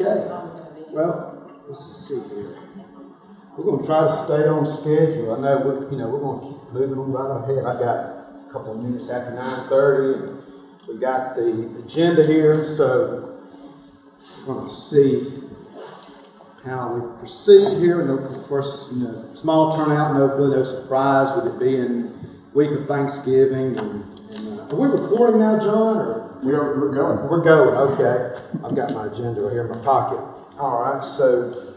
Okay. Well, let's see here. We're gonna try to stay on schedule. I know we're, you know, we're gonna keep moving on right ahead. I got a couple of minutes after nine thirty. We got the agenda here, so we're gonna see how we proceed here. And of course, you know, small turnout, no, really no surprise with it being week of Thanksgiving. And, and uh, are we recording now, John, or? We are, we're going. We're going, okay. I've got my agenda right here in my pocket. All right, so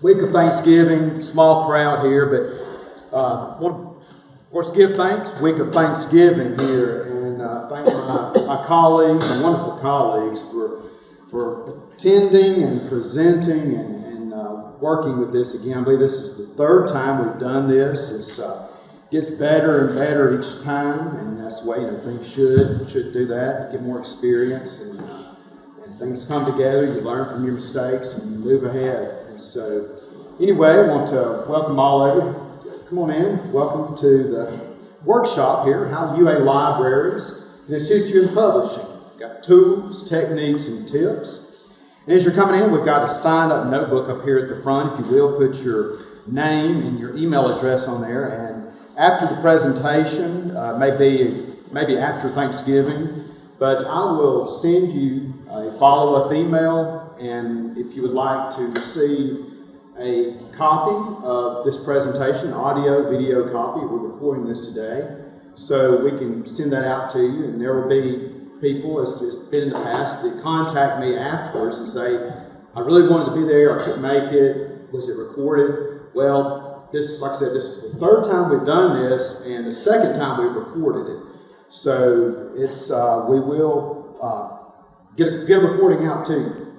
week of Thanksgiving, small crowd here, but uh, want to, of course, give thanks. Week of Thanksgiving here, and uh, thank my, my colleagues, my wonderful colleagues, for for attending and presenting and, and uh, working with this again. I believe this is the third time we've done this. It's uh, gets better and better each time, and that's the way you know things should should do that. Get more experience, and, uh, and things come together. You learn from your mistakes, and you move ahead. And so, anyway, I want to welcome all of you. Come on in. Welcome to the workshop here. How UA Libraries this history and publishing. Got tools, techniques, and tips. And as you're coming in, we've got a sign-up notebook up here at the front. If you will, put your name and your email address on there, and after the presentation, uh, maybe, maybe after Thanksgiving, but I will send you a follow-up email, and if you would like to receive a copy of this presentation, audio, video copy, we're recording this today, so we can send that out to you, and there will be people, as it's been in the past, that contact me afterwards and say, I really wanted to be there, I couldn't make it, was it recorded? Well, this, like I said, this is the third time we've done this, and the second time we've recorded it. So it's uh, we will uh, get a, get a recording out to you.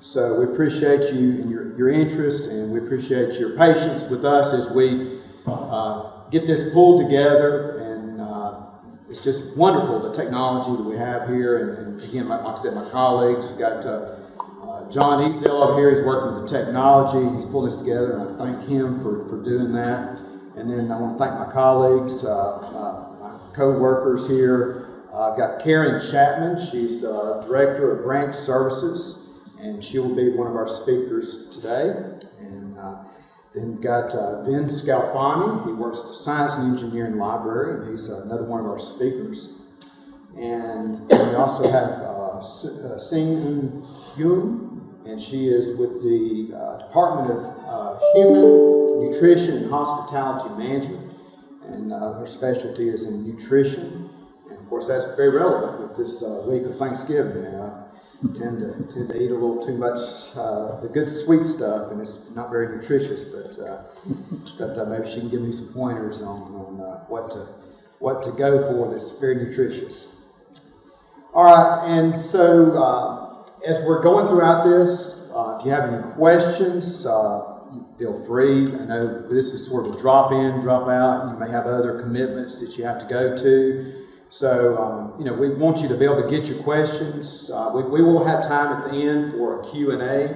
So we appreciate you and your, your interest, and we appreciate your patience with us as we uh, get this pulled together. And uh, it's just wonderful the technology that we have here. And, and again, like, I said, my colleagues, we've got. Uh, John Ezel over here, he's working the technology. He's pulling this together, and I thank him for, for doing that. And then I want to thank my colleagues, uh, uh, my co-workers here. Uh, I've got Karen Chapman. She's uh, Director of Branch Services, and she will be one of our speakers today. And uh, then we've got uh, Vin Scalfani. He works at the Science and Engineering Library, and he's another one of our speakers. And we also have uh, Sing Yoon and she is with the uh, Department of uh, Human Nutrition and Hospitality Management, and uh, her specialty is in nutrition. And of course, that's very relevant with this uh, week of Thanksgiving. I tend to tend to eat a little too much uh, the good sweet stuff, and it's not very nutritious. But uh, but maybe she can give me some pointers on on what to what to go for that's very nutritious. All right, and so as we're going throughout this, uh, if you have any questions, uh, feel free. I know this is sort of a drop in, drop out. You may have other commitments that you have to go to. So, um, you know, we want you to be able to get your questions. Uh, we, we, will have time at the end for a Q&A.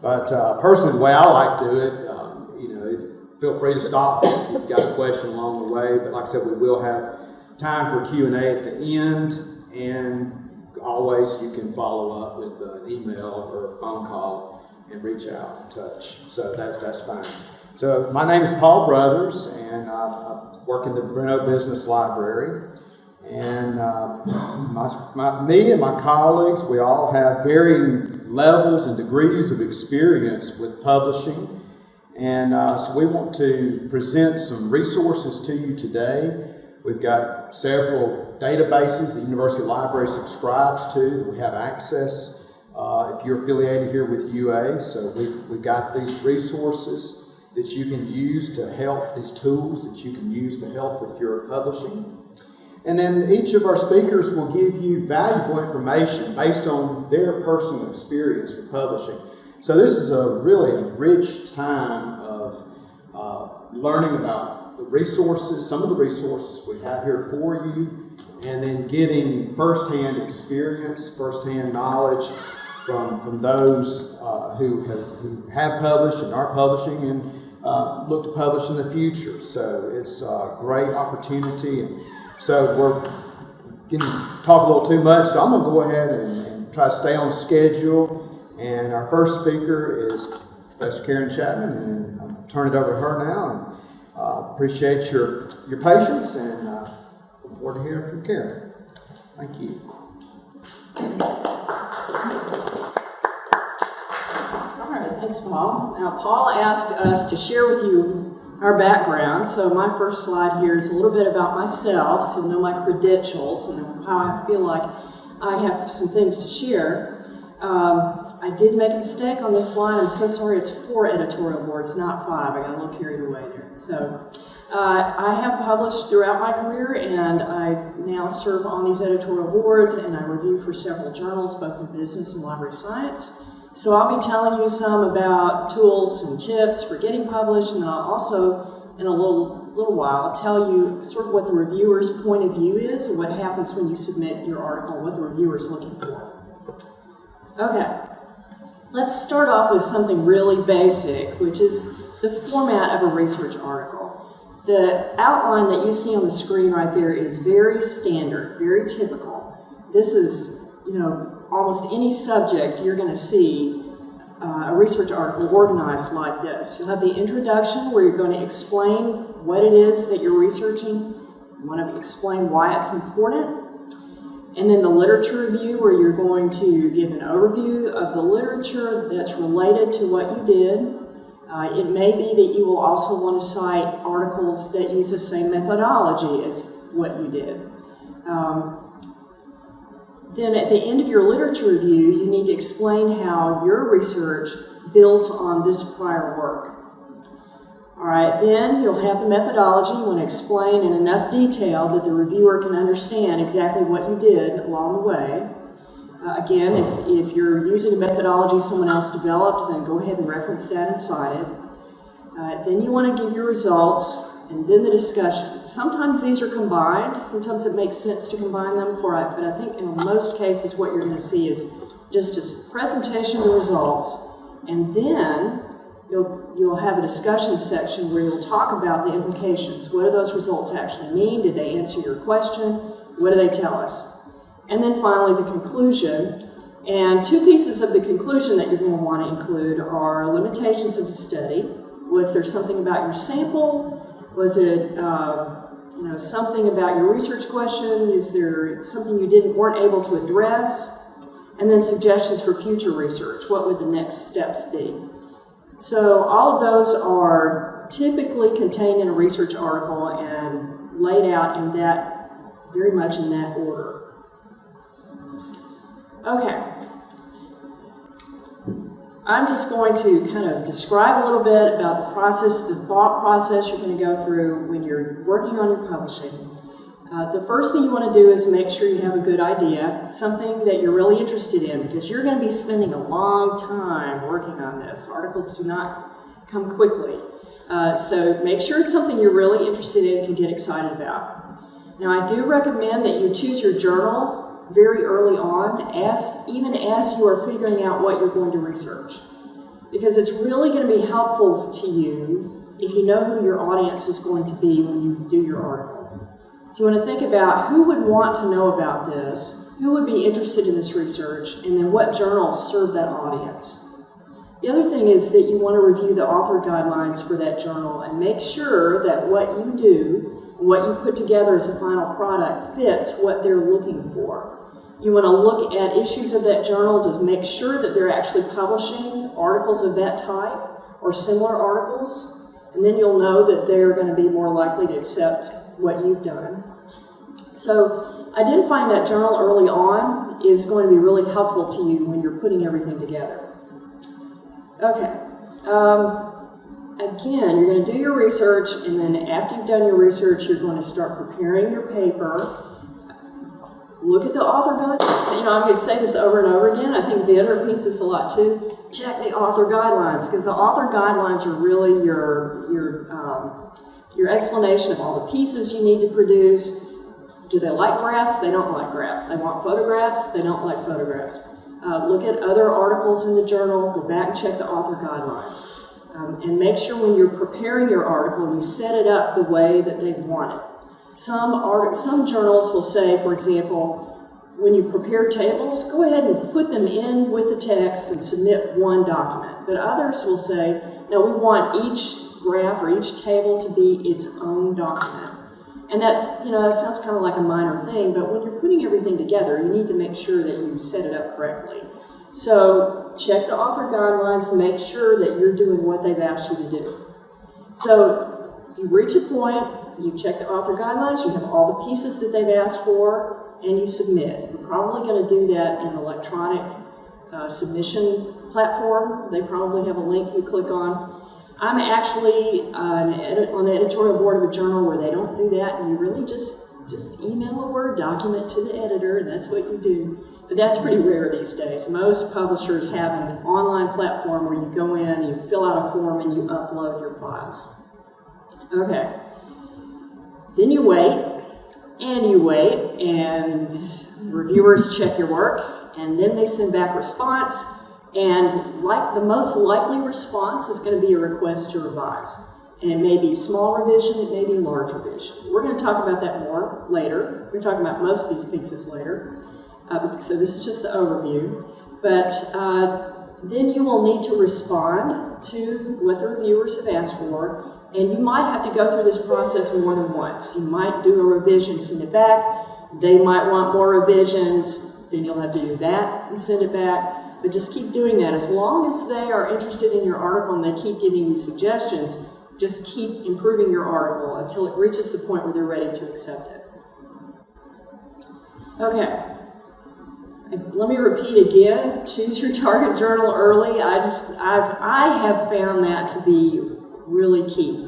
But uh, personally, the way I like to do it, um, you know, feel free to stop if you've got a question along the way. But like I said, we will have time for Q&A at the end. And always you can follow up with an email or a phone call and reach out and touch. So that's that's fine. So my name is Paul Brothers, and I work in the Bruno Business Library. And uh, my, my, me and my colleagues, we all have varying levels and degrees of experience with publishing. And uh, so we want to present some resources to you today. We've got several databases the University Library subscribes to that we have access uh, if you're affiliated here with UA. So we've, we've got these resources that you can use to help, these tools that you can use to help with your publishing. And then each of our speakers will give you valuable information based on their personal experience with publishing. So this is a really rich time of uh, learning about the resources, some of the resources we have here for you, and then getting firsthand experience, firsthand knowledge from, from those uh, who, have, who have published and are publishing and uh, look to publish in the future. So it's a great opportunity. And so we're getting talk a little too much, so I'm going to go ahead and, and, try to stay on schedule. And our first speaker is Professor Karen Chapman, and I'll turn it over to her now. And uh, appreciate your, your patience and forward to hearing from Karen. Thank you. All right, thanks, Paul. Now, Paul asked us to share with you our background, so my first slide here is a little bit about myself, so you know my credentials and how I feel like I have some things to share. Um, I did make a mistake on this slide. I'm so sorry. It's four editorial boards, not five. I got a little carried away there. So, uh, I have published throughout my career, and I now serve on these editorial boards, and I review for several journals, both in business and library science. So I'll be telling you some about tools and tips for getting published, and I'll also, in a little little while, tell you sort of what the reviewer's point of view is, and what happens when you submit your article, what the reviewer is looking for. Okay, let's start off with something really basic, which is the format of a research article. The outline that you see on the screen right there is very standard, very typical. This is, you know, almost any subject you're going to see uh, a research article organized like this. You'll have the introduction where you're going to explain what it is that you're researching. You want to explain why it's important. And then the literature review where you're going to give an overview of the literature that's related to what you did. Uh, it may be that you will also want to cite articles that use the same methodology as what you did. Um, then at the end of your literature review, you need to explain how your research builds on this prior work. All right, then you'll have the methodology. You want to explain in enough detail that the reviewer can understand exactly what you did along the way. Uh, again, if, if you're using a methodology someone else developed, then go ahead and reference that inside it. Uh, then you want to give your results and then the discussion. Sometimes these are combined. Sometimes it makes sense to combine them for it, but I think in most cases what you're going to see is just a presentation of the results, and then you'll, you'll have a discussion section where you'll talk about the implications. What do those results actually mean? Did they answer your question? What do they tell us? And then finally, the conclusion. And two pieces of the conclusion that you're going to want to include are limitations of the study. Was there something about your sample? Was it uh, you know something about your research question? Is there something you didn't weren't able to address? And then suggestions for future research. What would the next steps be? So all of those are typically contained in a research article and laid out in that very much in that order. Okay. I'm just going to kind of describe a little bit about the process, the thought process you're going to go through when you're working on your publishing. Uh, the first thing you want to do is make sure you have a good idea, something that you're really interested in, because you're going to be spending a long time working on this. Articles do not come quickly. Uh, so make sure it's something you're really interested in and can get excited about. Now, I do recommend that you choose your journal very early on, as, even as you are figuring out what you're going to research. Because it's really going to be helpful to you if you know who your audience is going to be when you do your article. So you want to think about who would want to know about this, who would be interested in this research, and then what journals serve that audience. The other thing is that you want to review the author guidelines for that journal and make sure that what you do what you put together as a final product fits what they're looking for. You want to look at issues of that journal to make sure that they're actually publishing articles of that type or similar articles, and then you'll know that they're going to be more likely to accept what you've done. So identifying that journal early on is going to be really helpful to you when you're putting everything together. Okay. Um, again, you're going to do your research, and then after you've done your research, you're going to start preparing your paper. Look at the author guidelines. You know, I'm going to say this over and over again. I think Vin repeats this a lot too. Check the author guidelines because the author guidelines are really your your um, your explanation of all the pieces you need to produce. Do they like graphs? They don't like graphs. They want photographs? They don't like photographs. Uh, look at other articles in the journal. Go back and check the author guidelines. Um, and make sure when you're preparing your article, you set it up the way that they want it. Some, art, some journals will say, for example, when you prepare tables, go ahead and put them in with the text and submit one document. But others will say, no, we want each graph or each table to be its own document. And that's, you know, that sounds kind of like a minor thing, but when you're putting everything together, you need to make sure that you set it up correctly. So check the author guidelines, make sure that you're doing what they've asked you to do. So you reach a point, you check the author guidelines, you have all the pieces that they've asked for, and you submit. You're probably going to do that in an electronic uh, submission platform. They probably have a link you click on. I'm actually uh, edit, on the editorial board of a journal where they don't do that, and you really just just email a Word document to the editor, and that's what you do. But that's pretty rare these days. Most publishers have an online platform where you go in, you fill out a form, and you upload your files. Okay. Then you wait, and you wait, and reviewers check your work, and then they send back response, and like the most likely response is going to be a request to revise. And it may be small revision, it may be large revision. We're going to talk about that more later. We're talking about most of these pieces later. Uh, so this is just the overview. But uh, then you will need to respond to what the reviewers have asked for. And you might have to go through this process more than once. You might do a revision, send it back. They might want more revisions. Then you'll have to do that and send it back. But just keep doing that. As long as they are interested in your article and they keep giving you suggestions, just keep improving your article until it reaches the point where they're ready to accept it. Okay. Let me repeat again, choose your target journal early. I just, I've, I have found that to be really key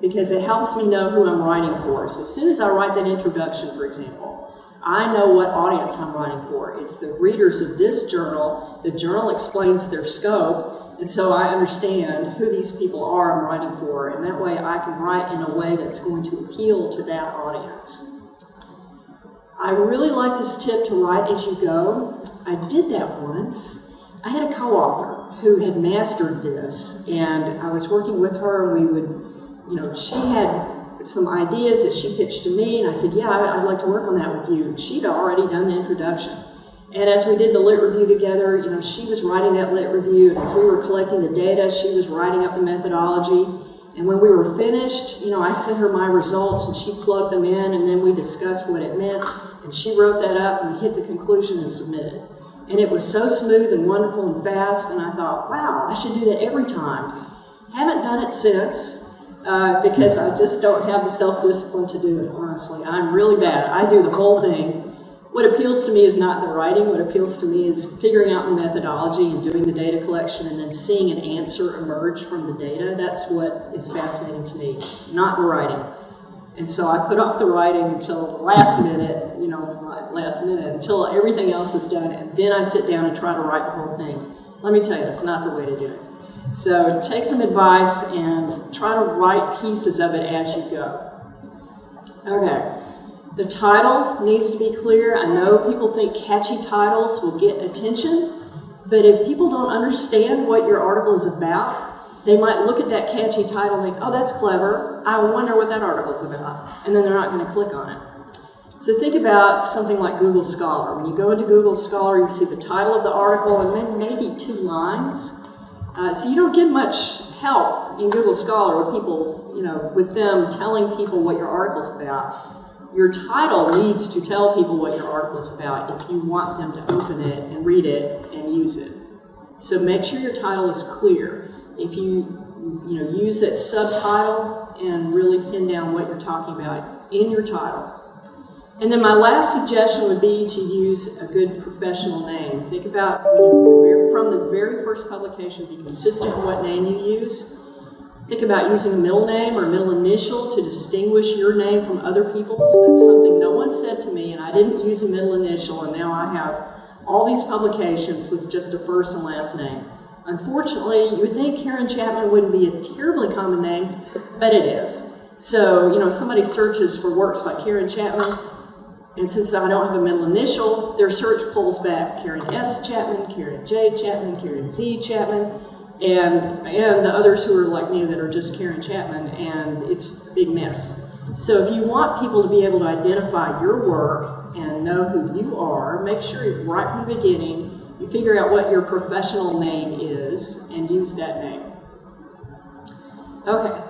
because it helps me know who I'm writing for. So as soon as I write that introduction, for example, I know what audience I'm writing for. It's the readers of this journal. The journal explains their scope, and so I understand who these people are I'm writing for, and that way I can write in a way that's going to appeal to that audience. I really like this tip to write as you go. I did that once. I had a co-author who had mastered this, and I was working with her, and we would, you know, she had some ideas that she pitched to me, and I said, yeah, I'd like to work on that with you. And she'd already done the introduction. And as we did the lit review together, you know, she was writing that lit review, and as we were collecting the data, she was writing up the methodology. And when we were finished, you know, I sent her my results, and she plugged them in, and then we discussed what it meant, and she wrote that up, and hit the conclusion and submitted. And it was so smooth and wonderful and fast, and I thought, wow, I should do that every time. Haven't done it since, uh, because I just don't have the self-discipline to do it, honestly. I'm really bad. I do the whole thing. What appeals to me is not the writing. What appeals to me is figuring out the methodology and doing the data collection and then seeing an answer emerge from the data. That's what is fascinating to me, not the writing. And so I put off the writing until the last minute, you know, last minute, until everything else is done, and then I sit down and try to write the whole thing. Let me tell you, that's not the way to do it. So take some advice and try to write pieces of it as you go. Okay. The title needs to be clear. I know people think catchy titles will get attention, but if people don't understand what your article is about, they might look at that catchy title and think, oh, that's clever. I wonder what that article is about. And then they're not going to click on it. So think about something like Google Scholar. When you go into Google Scholar, you see the title of the article and then maybe two lines. Uh, so you don't get much help in Google Scholar with people, you know, with them telling people what your article's about. Your title needs to tell people what your article is about if you want them to open it and read it and use it. So make sure your title is clear. If you you know use that subtitle and really pin down what you're talking about in your title. And then my last suggestion would be to use a good professional name. Think about from the very first publication, be consistent in what name you use. Think about using a middle name or middle initial to distinguish your name from other people's. That's something no one said to me, and I didn't use a middle initial, and now I have all these publications with just a first and last name. Unfortunately, you would think Karen Chapman wouldn't be a terribly common name, but it is. So, you know, somebody searches for works by Karen Chapman, and since I don't have a middle initial, their search pulls back Karen S. Chapman, Karen J. Chapman, Karen Z. Chapman, and, and the others who are like me that are just Karen Chapman, and it's a big mess. So if you want people to be able to identify your work and know who you are, make sure right from the beginning you figure out what your professional name is and use that name. Okay.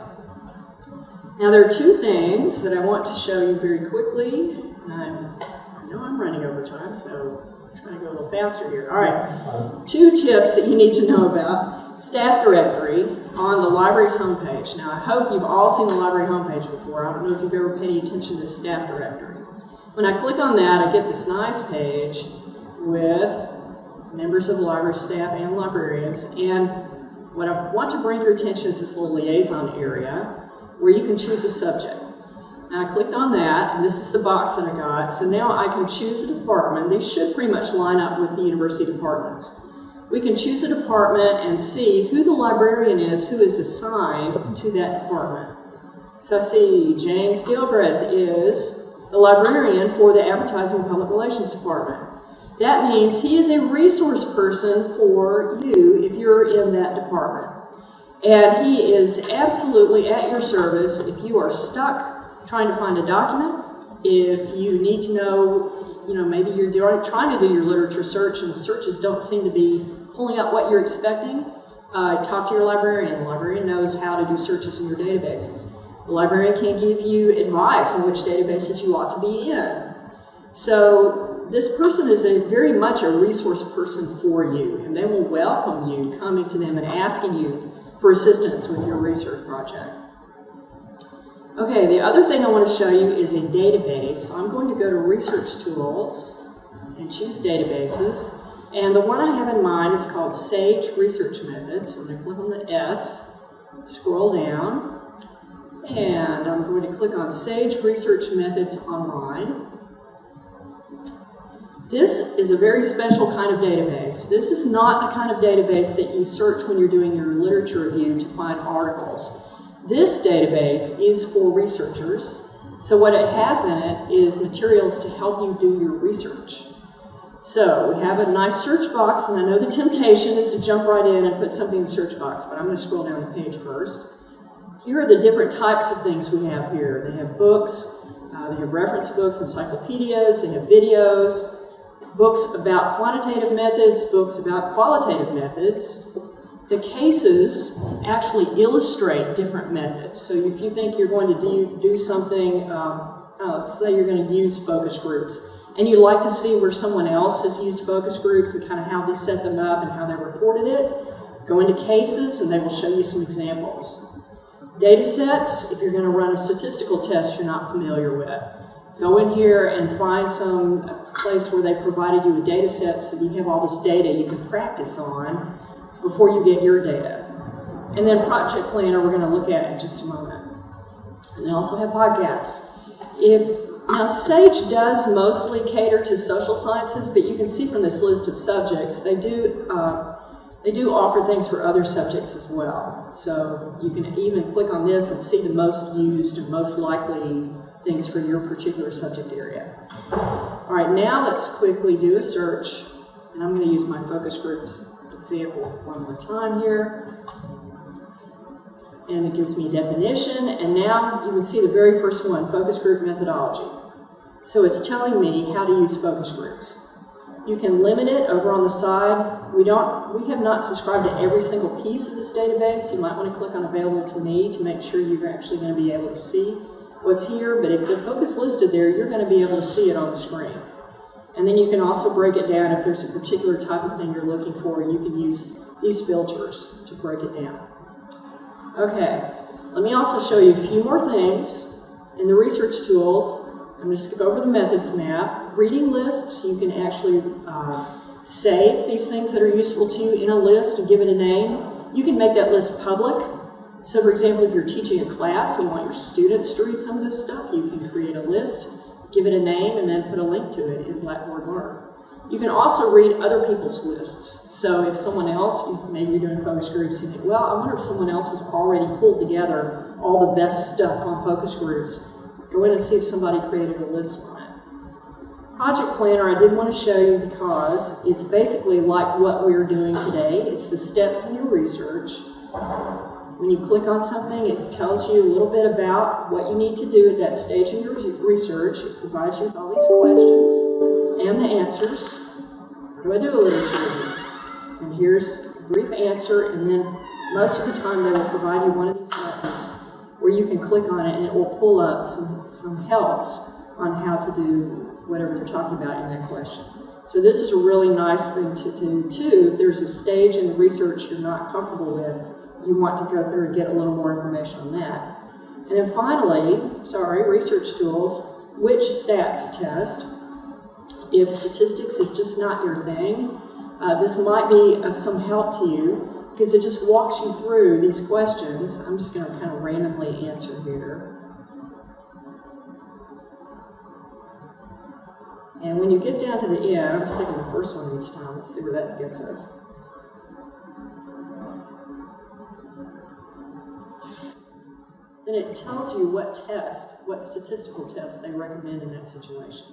Now there are two things that I want to show you very quickly. I'm, I know I'm running over time, so I'm trying to go a little faster here. All right. Two tips that you need to know about staff directory on the library's homepage. Now I hope you've all seen the library homepage before. I don't know if you've ever paid any attention to staff directory. When I click on that, I get this nice page with members of the library staff and librarians. And what I want to bring your attention is this little liaison area where you can choose a subject. And I clicked on that, and this is the box that I got. So now I can choose a department. They should pretty much line up with the university departments. We can choose a department and see who the librarian is who is assigned to that department. So I see James Gilbreth is the librarian for the Advertising and Public Relations Department. That means he is a resource person for you if you're in that department. And he is absolutely at your service if you are stuck trying to find a document, if you need to know, you know, maybe you're trying to do your literature search and the searches don't seem to be pulling up what you're expecting, uh, talk to your librarian. The librarian knows how to do searches in your databases. The librarian can give you advice on which databases you ought to be in. So this person is a very much a resource person for you, and they will welcome you coming to them and asking you for assistance with your research project. Okay, the other thing I want to show you is a database. I'm going to go to Research Tools and choose Databases. And the one I have in mind is called Sage Research Methods. So I'm going to click on the S, scroll down, and I'm going to click on Sage Research Methods Online. This is a very special kind of database. This is not the kind of database that you search when you're doing your literature review to find articles. This database is for researchers. So what it has in it is materials to help you do your research. So we have a nice search box, and I know the temptation is to jump right in and put something in the search box, but I'm going to scroll down the page first. Here are the different types of things we have here. They have books, uh, they have reference books, encyclopedias, they have videos, books about quantitative methods, books about qualitative methods. The cases actually illustrate different methods. So if you think you're going to do, do something, um, uh, let's say you're going to use focus groups, and you'd like to see where someone else has used focus groups and kind of how they set them up and how they reported it, go into cases and they will show you some examples. Data sets, if you're going to run a statistical test you're not familiar with, go in here and find some place where they provided you with data set so you have all this data you can practice on before you get your data. And then Project Planner we're going to look at in just a moment. And they also have podcasts. If now Sage does mostly cater to social sciences, but you can see from this list of subjects they do uh, they do offer things for other subjects as well. So you can even click on this and see the most used and most likely things for your particular subject area. All right, now let's quickly do a search, and I'm going to use my focus groups example one more time here. And it gives me definition, and now you can see the very first one, focus group methodology. So it's telling me how to use focus groups. You can limit it over on the side. We don't, we have not subscribed to every single piece of this database. You might want to click on available to me to make sure you're actually going to be able to see what's here. But if the book is listed there, you're going to be able to see it on the screen. And then you can also break it down if there's a particular type of thing you're looking for. You can use these filters to break it down. Okay, let me also show you a few more things. In the research tools, I'm going to skip over the methods map. Reading lists, you can actually uh, save these things that are useful to you in a list and give it a name. You can make that list public. So for example, if you're teaching a class and you want your students to read some of this stuff, you can create a list, give it a name, and then put a link to it in Blackboard Learn. You can also read other people's lists. So if someone else, maybe you're doing focus groups, you think, well, I wonder if someone else has already pulled together all the best stuff on focus groups. Go in and see if somebody created a list on it. Project Planner I did want to show you because it's basically like what we're doing today. It's the steps in your research. When you click on something, it tells you a little bit about what you need to do at that stage in your research. It provides you with all these questions. and the answers. How do I do a literature? And here's a brief answer, and then most of the time they will provide you one of these buttons where you can click on it and it will pull up some, some helps on how to do whatever they're talking about in that question. So this is a really nice thing to do too. If there's a stage in the research you're not comfortable with, you want to go through and get a little more information on that. And then finally, sorry, research tools, which stats test. If statistics is just not your thing, uh, this might be of some help to you because it just walks you through these questions. I'm just going to kind of randomly answer here. And when you get down to the end, I'm just taking the first one each time. Let's see where that gets us. Then it tells you what test, what statistical test they recommend in that situation.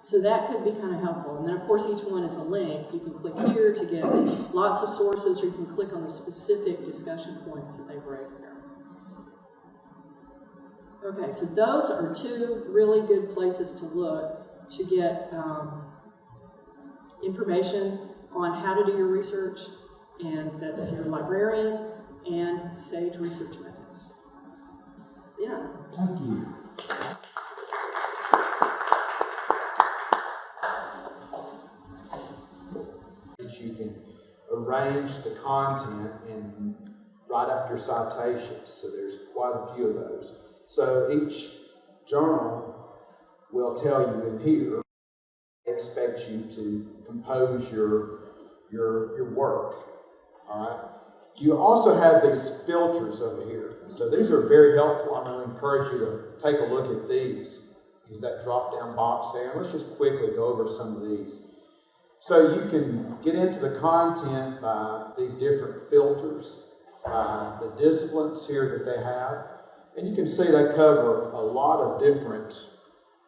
So that could be kind of helpful. And then, of course, each one is a link. You can click here to get lots of sources, or you can click on the specific discussion points that they've raised there. Okay, so those are two really good places to look to get um, information on how to do your research, and that's your librarian and SAGE research methods. Yeah. Thank you. That you can arrange the content and write up your citations. So there's quite a few of those. So each journal will tell you in here expects you to compose your your your work. All right. You also have these filters over here. So these are very helpful. I'm going to encourage you to take a look at these. Use that drop down box there. Let's just quickly go over some of these. So you can get into the content by these different filters, by the disciplines here that they have. And you can see they cover a lot of different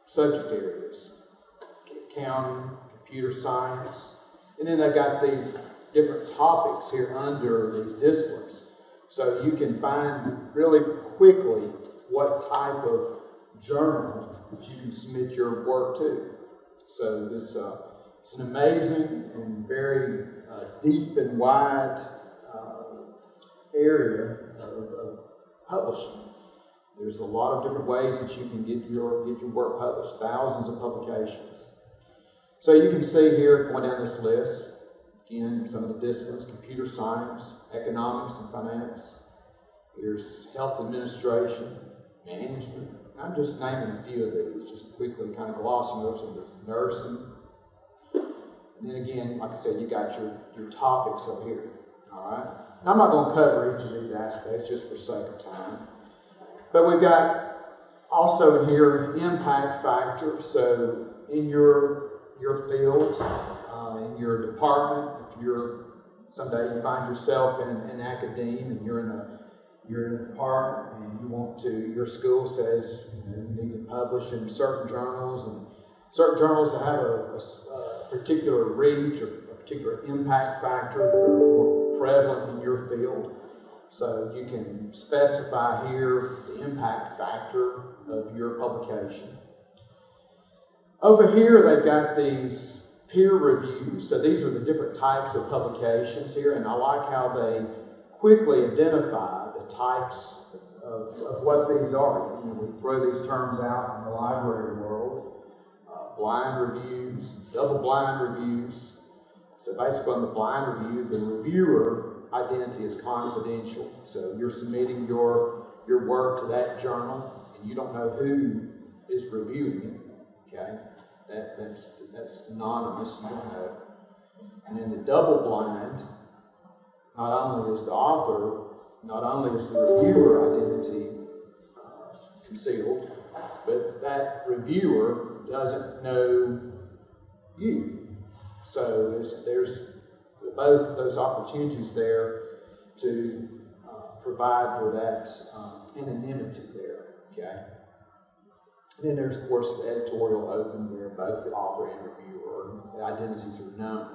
subject areas. Accounting, computer science, and then they've got these different topics here under these disciplines. So you can find really quickly what type of journal you can submit your work to. So this uh, it's an amazing and very uh, deep and wide uh, area of, of publishing. There's a lot of different ways that you can get your get your work published. Thousands of publications. So you can see here, going down this list, Again, some of the disciplines, computer science, economics and finance. There's health administration, management. I'm just naming a few of these, just quickly kind of glossing over some of this. Nursing. And then again, like I said, you got your, your topics up here. All right. I'm not going to cover each of these aspects just for sake of time. But we've got also in here an impact factor. So in your your field, uh, in your department, you're someday you find yourself in, in academia and you're in a you're in a department and you want to your school says you, know, you need to publish in certain journals and certain journals that have a, a, a particular reach or a particular impact factor that are more prevalent in your field. So you can specify here the impact factor of your publication. Over here, they've got these peer reviews. So these are the different types of publications here, and I like how they quickly identify the types of, of what these are. You know, we throw these terms out in the library world. Uh, blind reviews, double blind reviews. So basically on the blind review, the reviewer identity is confidential. So you're submitting your, your work to that journal, and you don't know who is reviewing it, okay? That, that's, that's anonymous, you. And in the double blind, not only is the author, not only is the reviewer identity uh, concealed, but that reviewer doesn't know you. So there's both those opportunities there to uh, provide for that um, anonymity there. Okay. Then there's, of course, the editorial open where both the author and reviewer the identities are known.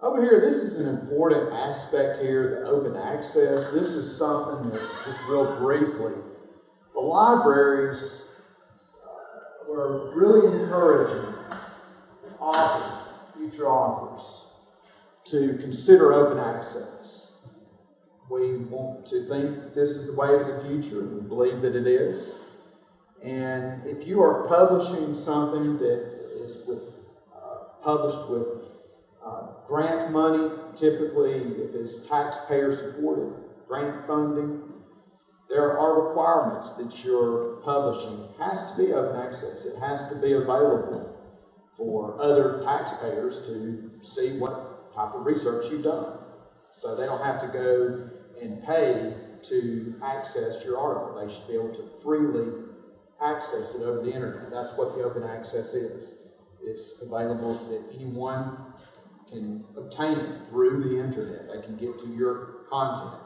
Over here, this is an important aspect here, the open access. This is something that, just real briefly, the libraries uh, were really encouraging authors, future authors, to consider open access. We want to think that this is the way of the future, and we believe that it is. And if you are publishing something that is with, uh, published with uh, grant money, typically if it's taxpayer supported, grant funding, there are requirements that your publishing has to be open access. It has to be available for other taxpayers to see what type of research you've done. So they don't have to go and pay to access your article. They should be able to freely access it over the internet. That's what the open access is. It's available that anyone can obtain it through the internet. They can get to your content.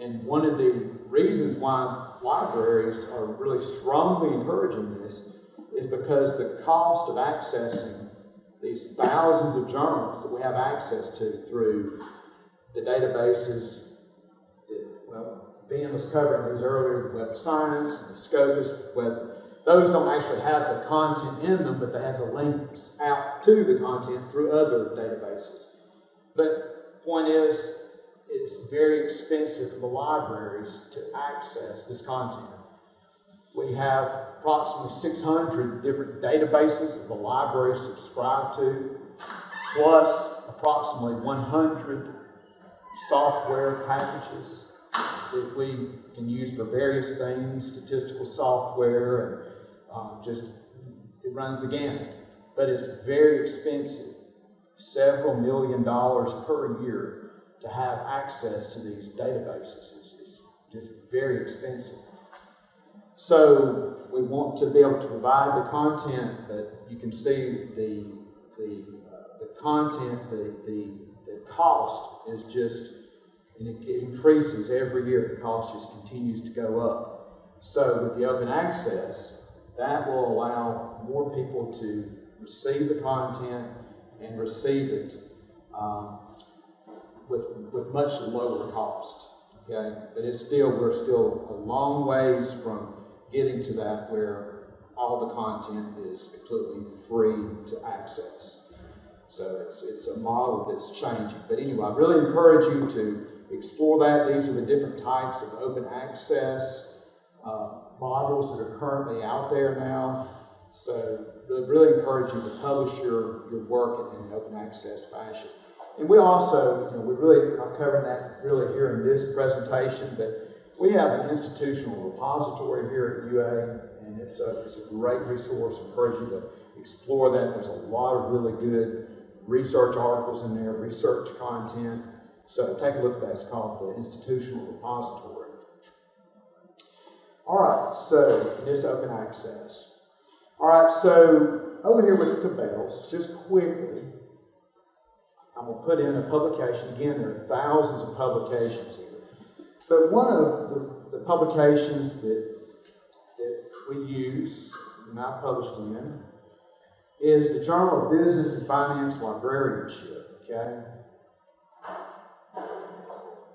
And one of the reasons why libraries are really strongly encouraging this is because the cost of accessing these thousands of journals that we have access to through the databases Vin was covering these earlier, the Web Science and the Scopus, web, those don't actually have the content in them, but they have the links out to the content through other databases. But point is, it's very expensive for the libraries to access this content. We have approximately 600 different databases that the library subscribe to, plus approximately 100 software packages that we can use for various things, statistical software, and um, just it runs the gamut. But it's very expensive, several million dollars per year to have access to these databases. It's, it's just very expensive. So we want to be able to provide the content but you can see the the uh, the content the the the cost is just and it, increases every year. The cost just continues to go up. So with the open access, that will allow more people to receive the content and receive it um, with, with much lower cost. Okay, but it's still we're still a long ways from getting to that where all the content is completely free to access. So it's it's a model that's changing. But anyway, I really encourage you to explore that. These are the different types of open access uh, models that are currently out there now. So really, encourage you to publish your, your work in an open access fashion. And we also, you know, we really, I'm covering that really here in this presentation, but we have an institutional repository here at UA, and it's a, it's a great resource. I encourage you to explore that. There's a lot of really good research articles in there, research content. So take a look at that. It's called the Institutional Repository. All right, so this open access. All right, so over here with the Cabells, just quickly, I'm going to put in a publication. Again, there are thousands of publications here. But one of the, the publications that, that we use, and I published in, is the Journal of Business and Finance Librarianship. Okay?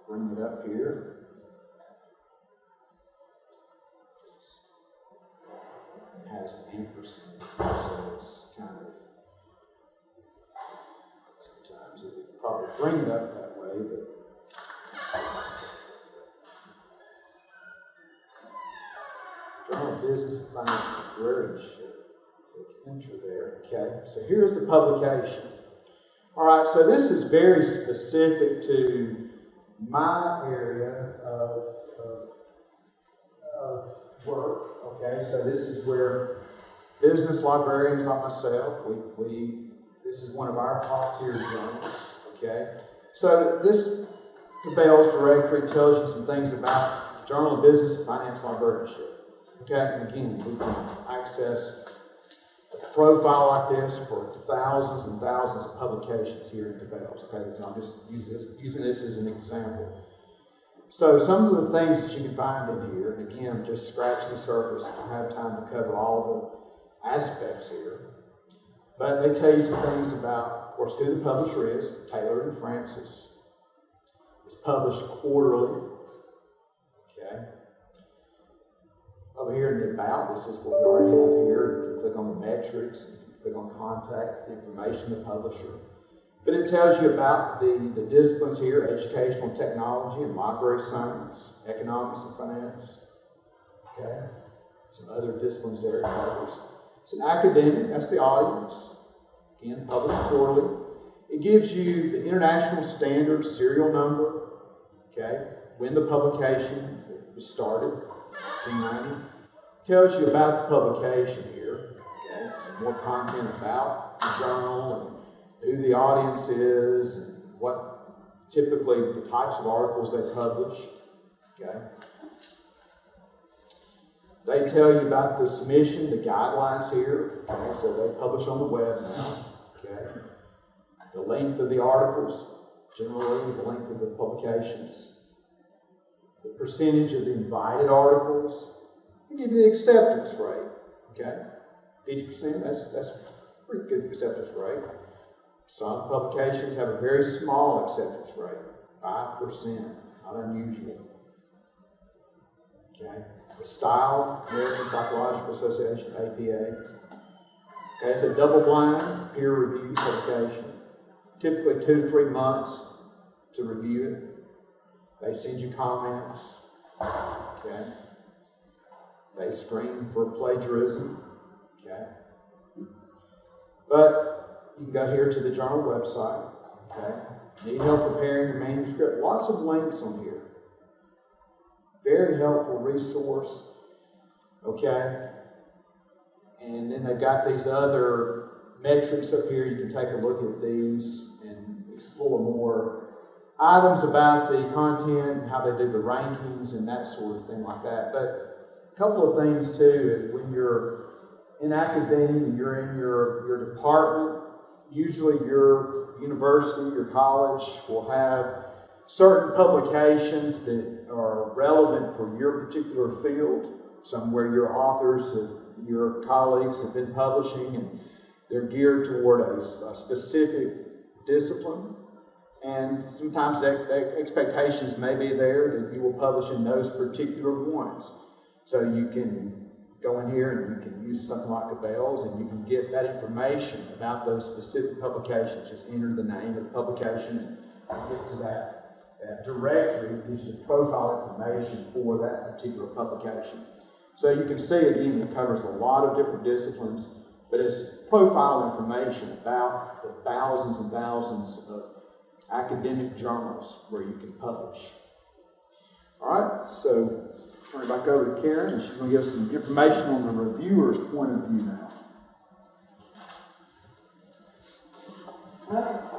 Bring it up here. It has an ampersand, so it's kind of sometimes it would probably bring it up that way, but Journal of Business and Finance Librarianship. Enter there. Okay, so here's the publication. All right, so this is very specific to my area of, of, of work. Okay, so this is where business librarians like myself, we, we this is one of our top tier journals. Okay, so this Cabell's directory tells you some things about Journal of Business and Finance Librarianship. Okay, and again, we can access profile like this for thousands and thousands of publications here in Cabell's. Okay, I'm just using this, using this as an example. So some of the things that you can find in here, and again, just scratching the surface. I don't have time to cover all the aspects here. But they tell you some things about, of course, who the publisher is, Taylor and Francis. It's published quarterly. Over here in the about, this is what we already have here. You can click on the metrics and They're going contact information the publisher. But it tells you about the, the disciplines here, educational technology and library science, economics and finance. Okay? Some other disciplines there it covers. It's an academic, that's the audience. Again, published quarterly. It gives you the international standard serial number, okay, when the publication was started, 290. Tells you about the publication here, okay, some more content about the journal and who the audience is, and what typically the types of articles they publish, okay. They tell you about the submission, the guidelines here, okay, so they publish on the web now, okay. The length of the articles, generally the length of the publications, the percentage of the invited articles, you the acceptance rate, okay? Fifty percent, that's, that's a pretty good acceptance rate. Some publications have a very small acceptance rate, five percent, not unusual. Okay, the Style, American Psychological Association, APA. Okay, it's a double-blind, peer-reviewed publication typically two to three months to review it. They send you comments. Okay. They screen for plagiarism. Okay. But you can go here to the journal website. Okay. Need help preparing your manuscript? Lots of links on here. Very helpful resource. Okay. And then they've got these other metrics up here. You can take a look at these and explore more items about the content and how they do the rankings and that sort of thing like that. But couple of things too, when you're in academia and you're in your, your department, usually your university, your college will have certain publications that are relevant for your particular field, somewhere your authors, have, your colleagues have been publishing and they're geared toward a, a specific discipline. And sometimes expectations may be there that you will publish in those particular ones. So you can go in here and you can use something like Cabell's and you can get that information about those specific publications. Just enter the name of the publication and get to that, that directory gives you profile information for that particular publication. So you can see again, it covers a lot of different disciplines but it's profile information about the thousands and thousands of academic journals where you can publish. All right, so turn it back over to Karen, and she's going to give us some information on the reviewer's point of view now. Okay.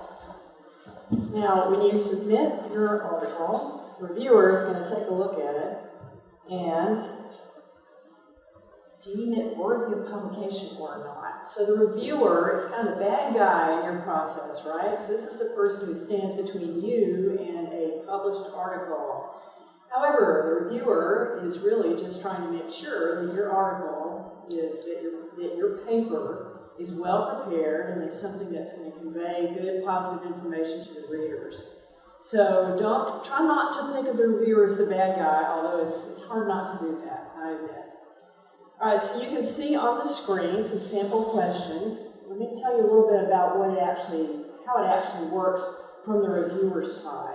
Now, when you submit your article, the reviewer is going to take a look at it and deem it worthy of publication or not. So the reviewer is kind of the bad guy in your process, right? Because this is the person who stands between you and a published article. However, the reviewer is really just trying to make sure that your article is that your that your paper is well prepared and is something that's going to convey good, positive information to the readers. So don't try not to think of the reviewer as the bad guy, although it's it's hard not to do that. I admit. All right, so you can see on the screen some sample questions. Let me tell you a little bit about what it actually, how it actually works from the reviewer's side.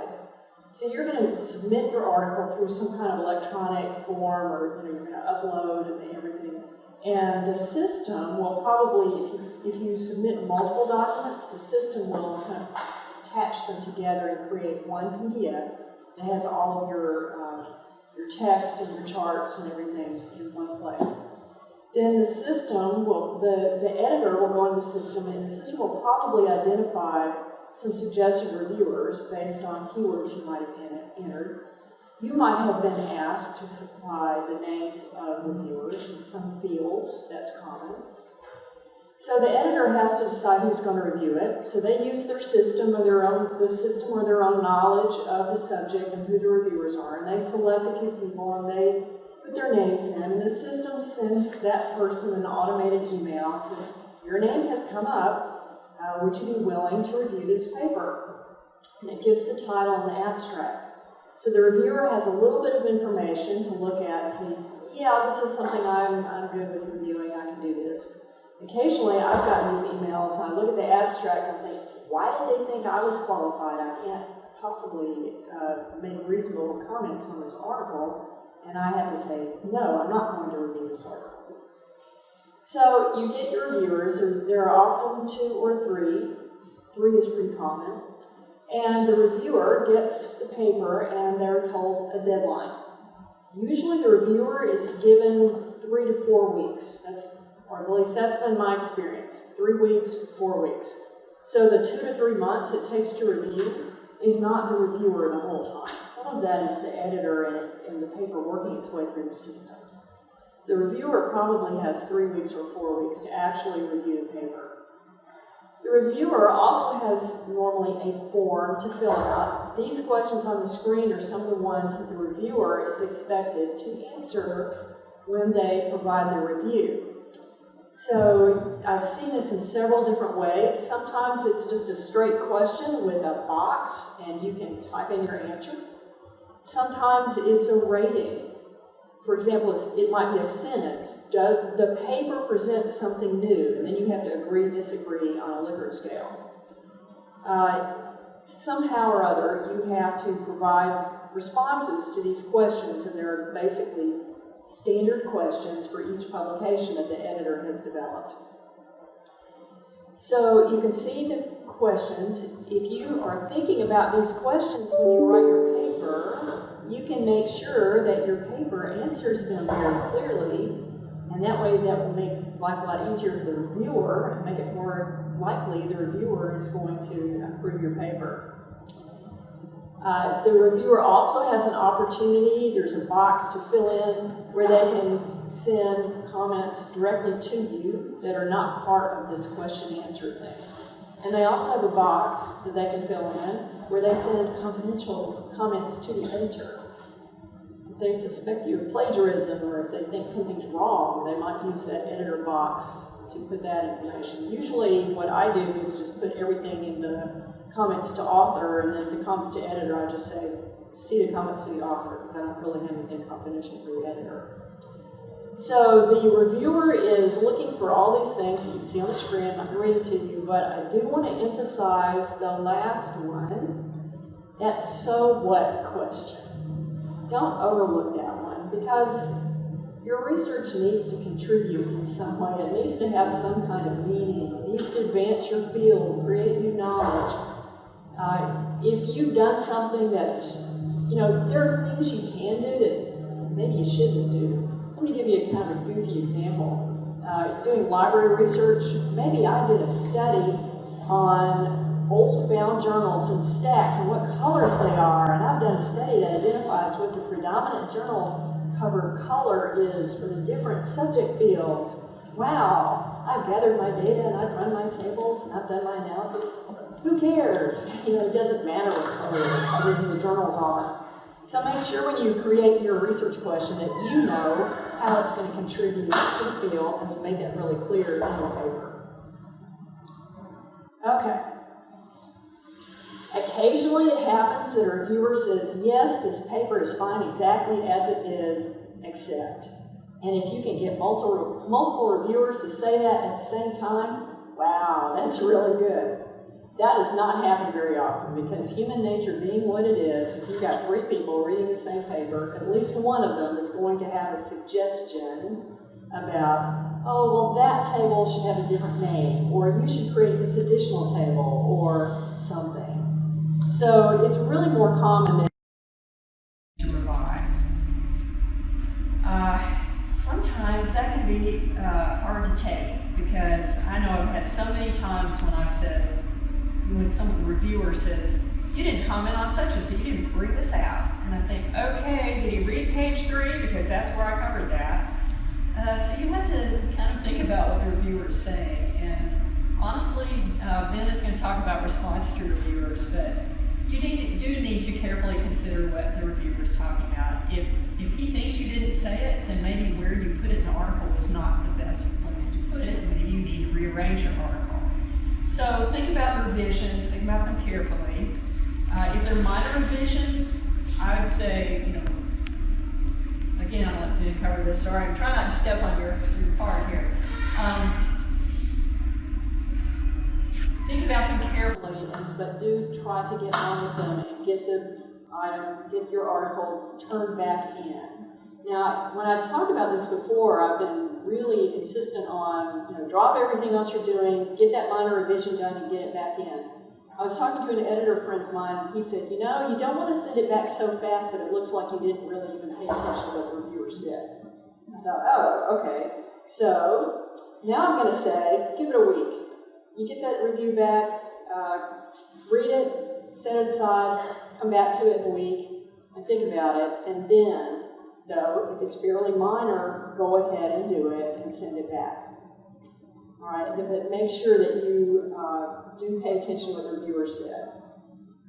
So you're going to submit your article through some kind of electronic form, or you know, you're going to upload and everything. And the system will probably, if you, if you submit multiple documents, the system will kind of attach them together and create one PDF that has all of your uh, your text and your charts and everything in one place then the system will, the, the editor will go in the system and the system will probably identify some suggested reviewers based on keywords you might have entered. You might have been asked to supply the names of reviewers in some fields, that's common. So the editor has to decide who's going to review it. So they use their system or their own the system or their own knowledge of the subject and who the reviewers are, and they select a few people and they put their names in, and the system sends that person an automated email and says, Your name has come up. Uh, would you be willing to review this paper? And it gives the title and the abstract. So the reviewer has a little bit of information to look at and say, Yeah, this is something I'm, I'm good with reviewing, I can do this. Occasionally, I've gotten these emails, I look at the abstract and think, why did they think I was qualified? I can't possibly uh, make reasonable comments on this article. And I have to say, no, I'm not going to review this article. So you get your reviewers, there, there are often two or three. Three is pretty common. And the reviewer gets the paper and they're told a deadline. Usually the reviewer is given three to four weeks. That's, or at least that's been my experience. Three weeks, four weeks. So the two to three months it takes to review is not the reviewer the whole time. Some of that is the editor and, and the paper working its way through the system. The reviewer probably has three weeks or four weeks to actually review the paper. The reviewer also has normally a form to fill out. These questions on the screen are some of the ones that the reviewer is expected to answer when they provide their review. So I've seen this in several different ways. Sometimes it's just a straight question with a box and you can type in your answer. Sometimes it's a rating. For example, it might be a sentence. Does the paper present something new? And then you have to agree, disagree on a Likert scale. Uh, somehow or other, you have to provide responses to these questions, and there are basically standard questions for each publication that the editor has developed. So you can see the questions. If you are thinking about these questions when you write your paper, you can make sure that your paper answers them very clearly, and that way that will make life a lot easier for the reviewer and make it more likely the reviewer is going to approve your paper. Uh, the reviewer also has an opportunity, there's a box to fill in where they can send comments directly to you that are not part of this question answer thing. And they also have a box that they can fill in where they send confidential comments to the editor. They suspect you of plagiarism or if they think something's wrong, they might use that editor box to put that information. Usually what I do is just put everything in the comments to author and then the comments to editor, I just say, see the comments to the author because I don't really have anything confidential for the editor. So the reviewer is looking for all these things that you see on the screen. I'm going to it to you, but I do want to emphasize the last one, that so what question. Don't overlook that one because your research needs to contribute in some way. It needs to have some kind of meaning. It needs to advance your field, create new knowledge. Uh, if you've done something that, you know, there are things you can do that maybe you shouldn't do. Let me give you a kind of goofy example. Uh, doing library research, maybe I did a study on old bound journals and stacks and what colors they are, and I've done a study that identifies what the predominant journal cover color is for the different subject fields. Wow, I've gathered my data and I've run my tables and I've done my analysis. Who cares? You know, it doesn't matter what color the the journals are. So make sure when you create your research question that you know how it's going to contribute to the field and to make that really clear in your paper. Okay. Occasionally it happens that a reviewer says, yes, this paper is fine exactly as it is, except. And if you can get multiple, multiple reviewers to say that at the same time, wow, that's really good. That does not happen very often because human nature being what it is, if you've got three people reading the same paper, at least one of them is going to have a suggestion about, oh, well, that table should have a different name, or you should create this additional table, or something. So it's really more common to revise. Uh, sometimes that can be uh, hard to take because I know I've had so many times when I've said, when some reviewer says, you didn't comment on such and so you didn't bring this out. And I think, okay, did he read page three? Because that's where I covered that. Uh, so you have to kind of think about what the reviewer is saying. And honestly, uh, Ben is going to talk about response to reviewers, but you do need to carefully consider what the reviewer is talking about. If, if he thinks you didn't say it, then maybe where you put it in the article was not the best place to put it. Maybe you need to rearrange your article. So think about revisions, think about them carefully. Uh, if they're minor revisions, I would say, you know, again, I'll let Ben cover this. Sorry, I'm trying not to step on your, your part here. Um, think about them carefully, but do try to get on with them and get the item, get your articles turned back in. Now, when I've talked about this before, I've been really insistent on, you know, drop everything else you're doing, get that minor revision done and get it back in. I was talking to an editor friend of mine, and he said, you know, you don't want to send it back so fast that it looks like you didn't really even pay attention to what the reviewer said. I thought, oh, okay. So now I'm going to say, give it a week. You get that review back, uh, read it, set it aside, come back to it in a week, and think about it. And then, though, if it's fairly minor, go ahead and do it and send it back. All right, but make sure that you uh, do pay attention to what the reviewer said.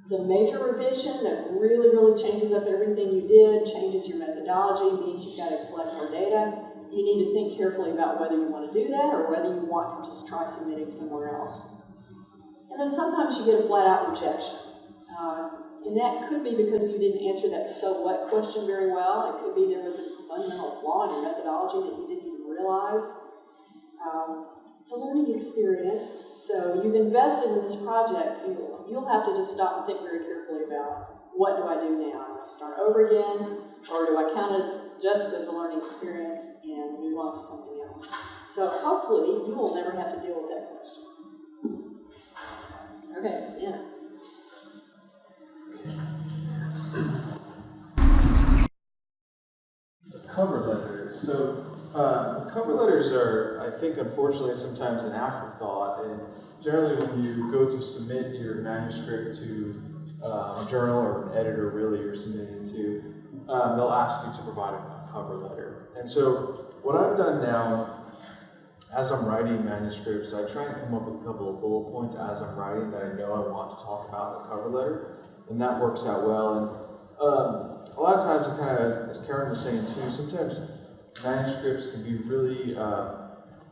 It's a major revision that really, really changes up everything you did, changes your methodology, means you've got to collect more data. You need to think carefully about whether you want to do that or whether you want to just try submitting somewhere else. And then sometimes you get a flat out rejection. Uh, and that could be because you didn't answer that so what question very well. It could be there was a fundamental flaw in your methodology that you didn't even realize. Um, it's a learning experience, so you've invested in this project, so you'll, you'll have to just stop and think very carefully about what do I do now? Start over again, or do I count it as just as a learning experience and move on to something else? So hopefully you will never have to deal with that question. Okay, yeah. Cover letters. So, uh, cover letters are, I think, unfortunately, sometimes an afterthought. And generally, when you go to submit your manuscript to uh, a journal or an editor, really, you're submitting to, um, they'll ask you to provide a cover letter. And so, what I've done now, as I'm writing manuscripts, I try and come up with a couple of bullet points as I'm writing that I know I want to talk about in a cover letter, and that works out well. And um, a lot of times, kind of, as Karen was saying too, sometimes manuscripts can be really uh,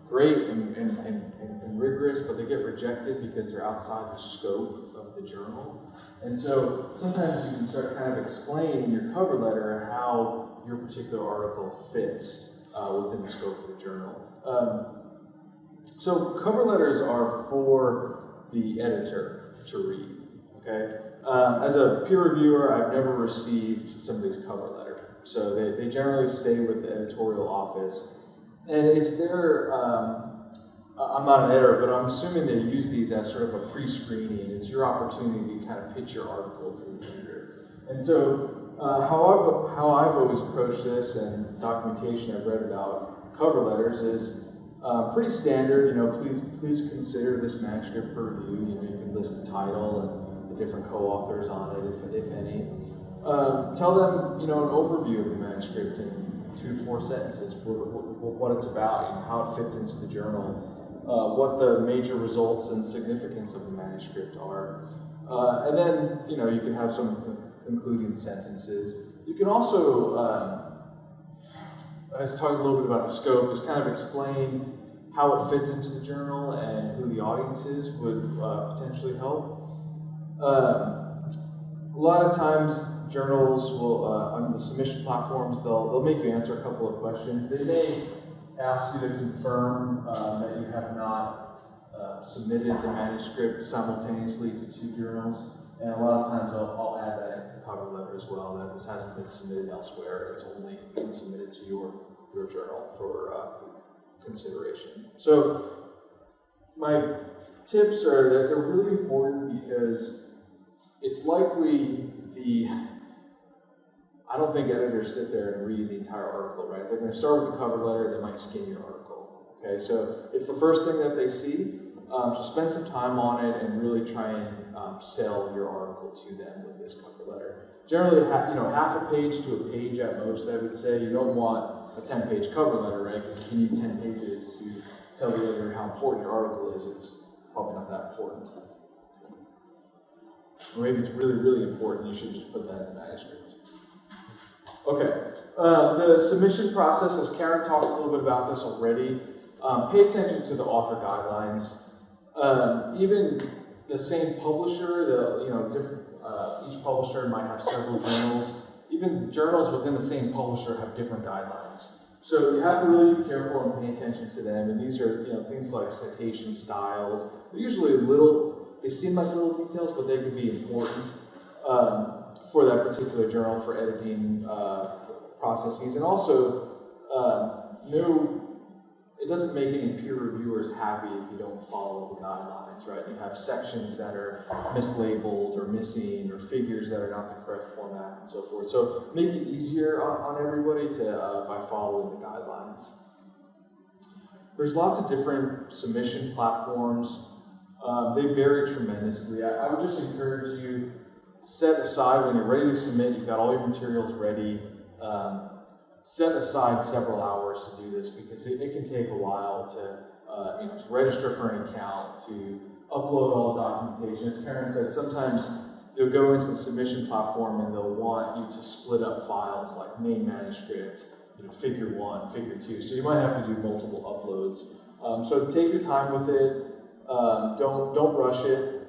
great and, and, and, and, rigorous, but they get rejected because they're outside the scope the journal. And so sometimes you can start kind of explain in your cover letter how your particular article fits uh, within the scope of the journal. Um, so cover letters are for the editor to read. Okay. Um, as a peer reviewer, I've never received somebody's cover letter. So they, they generally stay with the editorial office. And it's their, um, I'm not an editor, but I'm assuming they use these as sort of a pre-screening. It's your opportunity to kind of pitch your article to the editor. And so uh, how, I've, how I've always approached this and documentation I've read about cover letters is uh, pretty standard. You know, please please consider this manuscript for review. You know, you can list the title and the different co-authors on it, if, if any. Um, tell them, you know, an overview of the manuscript in two four sentences, what, what, what it's about, know, how it fits into the journal, uh, what the major results and significance of the manuscript are. Uh, and then, you know, you can have some concluding sentences. You can also, um, I was talking a little bit about the scope, just kind of explain how it fits into the journal and who the audience is would uh, potentially help. Um, a lot of times, journals will, uh, on the submission platforms, they'll, they'll make you answer a couple of questions. They may ask you to confirm uh, that you have not uh, submitted the manuscript simultaneously to two journals. And a lot of times I'll, I'll add that into the cover letter as well, that this hasn't been submitted elsewhere. It's only been submitted to your, your journal for uh, consideration. So my tips are that they're really important because it's likely the I don't think editors sit there and read the entire article, right? They're going to start with the cover letter, they might skim your article. Okay, so it's the first thing that they see. Um, so spend some time on it and really try and um, sell your article to them with this cover letter. Generally, you know, half a page to a page at most, I would say. You don't want a 10-page cover letter, right? Because if you need 10 pages to tell the editor how important your article is, it's probably not that important. Or maybe it's really, really important, you should just put that in the manuscript. Okay, uh, the submission process, as Karen talked a little bit about this already, um, pay attention to the author guidelines. Um, even the same publisher, the you know different, uh, each publisher might have several journals. Even journals within the same publisher have different guidelines. So you have to really be careful and pay attention to them. And these are you know things like citation styles. They're usually little they seem like little details, but they can be important um, for that particular journal for editing uh, processes. And also, um, no, it doesn't make any peer reviewers happy if you don't follow the guidelines, right? You have sections that are mislabeled or missing or figures that are not the correct format and so forth. So make it easier on, on everybody to uh, by following the guidelines. There's lots of different submission platforms. Um, they vary tremendously. I, I would just encourage you set aside when you're ready to submit. You've got all your materials ready. Um, set aside several hours to do this because it, it can take a while to, uh, you know, to register for an account, to upload all the documentation. As Karen said, sometimes you'll go into the submission platform and they'll want you to split up files like main manuscript, you know, figure one, figure two. So you might have to do multiple uploads. Um, so take your time with it. Um, don't don't rush it.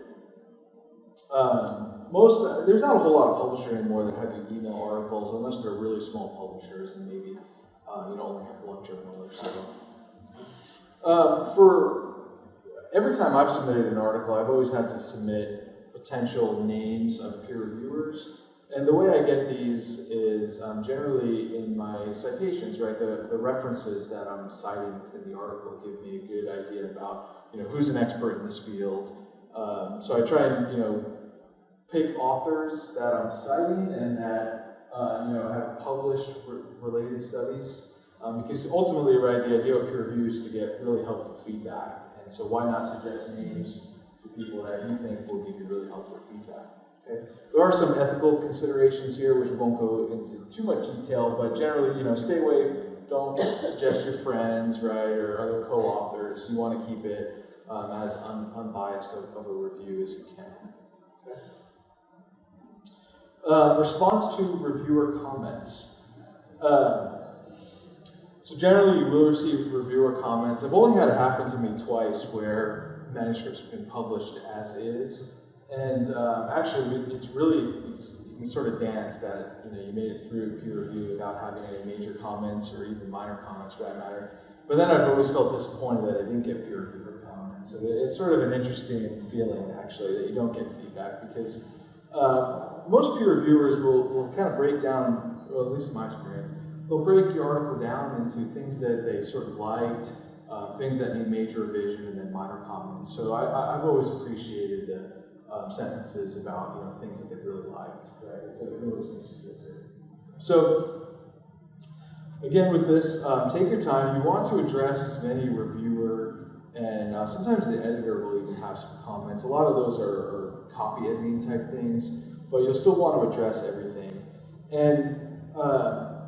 Um, most there's not a whole lot of publishers anymore that have email articles unless they're really small publishers and maybe uh, you only have one journal or so. Um, for every time I've submitted an article, I've always had to submit potential names of peer reviewers. And the way I get these is um, generally in my citations, right? The, the references that I'm citing within the article give me a good idea about, you know, who's an expert in this field. Um, so I try and, you know, pick authors that I'm citing and that, uh, you know, have published re related studies. Um, because ultimately, right, the idea of peer review is to get really helpful feedback. And so why not suggest names for people that you think will give you really helpful feedback? Okay. There are some ethical considerations here, which won't go into too much detail, but generally, you know, stay away. Don't suggest your friends, right, or other co-authors. You want to keep it um, as un unbiased of, of, a review as you can. Okay. Uh, response to reviewer comments. Uh, so generally, you will receive reviewer comments. I've only had it happen to me twice where manuscripts have been published as is. And uh, actually, it's really, it's, you can sort of dance that you know you made it through peer review without having any major comments or even minor comments for that matter. But then I've always felt disappointed that I didn't get peer reviewer comments. So it's sort of an interesting feeling actually that you don't get feedback because uh, most peer reviewers will, will kind of break down, well, at least in my experience, they'll break your article down into things that they sort of liked, uh, things that need major revision, and then minor comments. So I, have always appreciated the um, sentences about you know things that they really liked, right? So it always makes you feel good. So again, with this, um, take your time. You want to address as many reviewer and uh, sometimes the editor will even have some comments. A lot of those are, are copy editing type things, but you'll still want to address everything. And uh,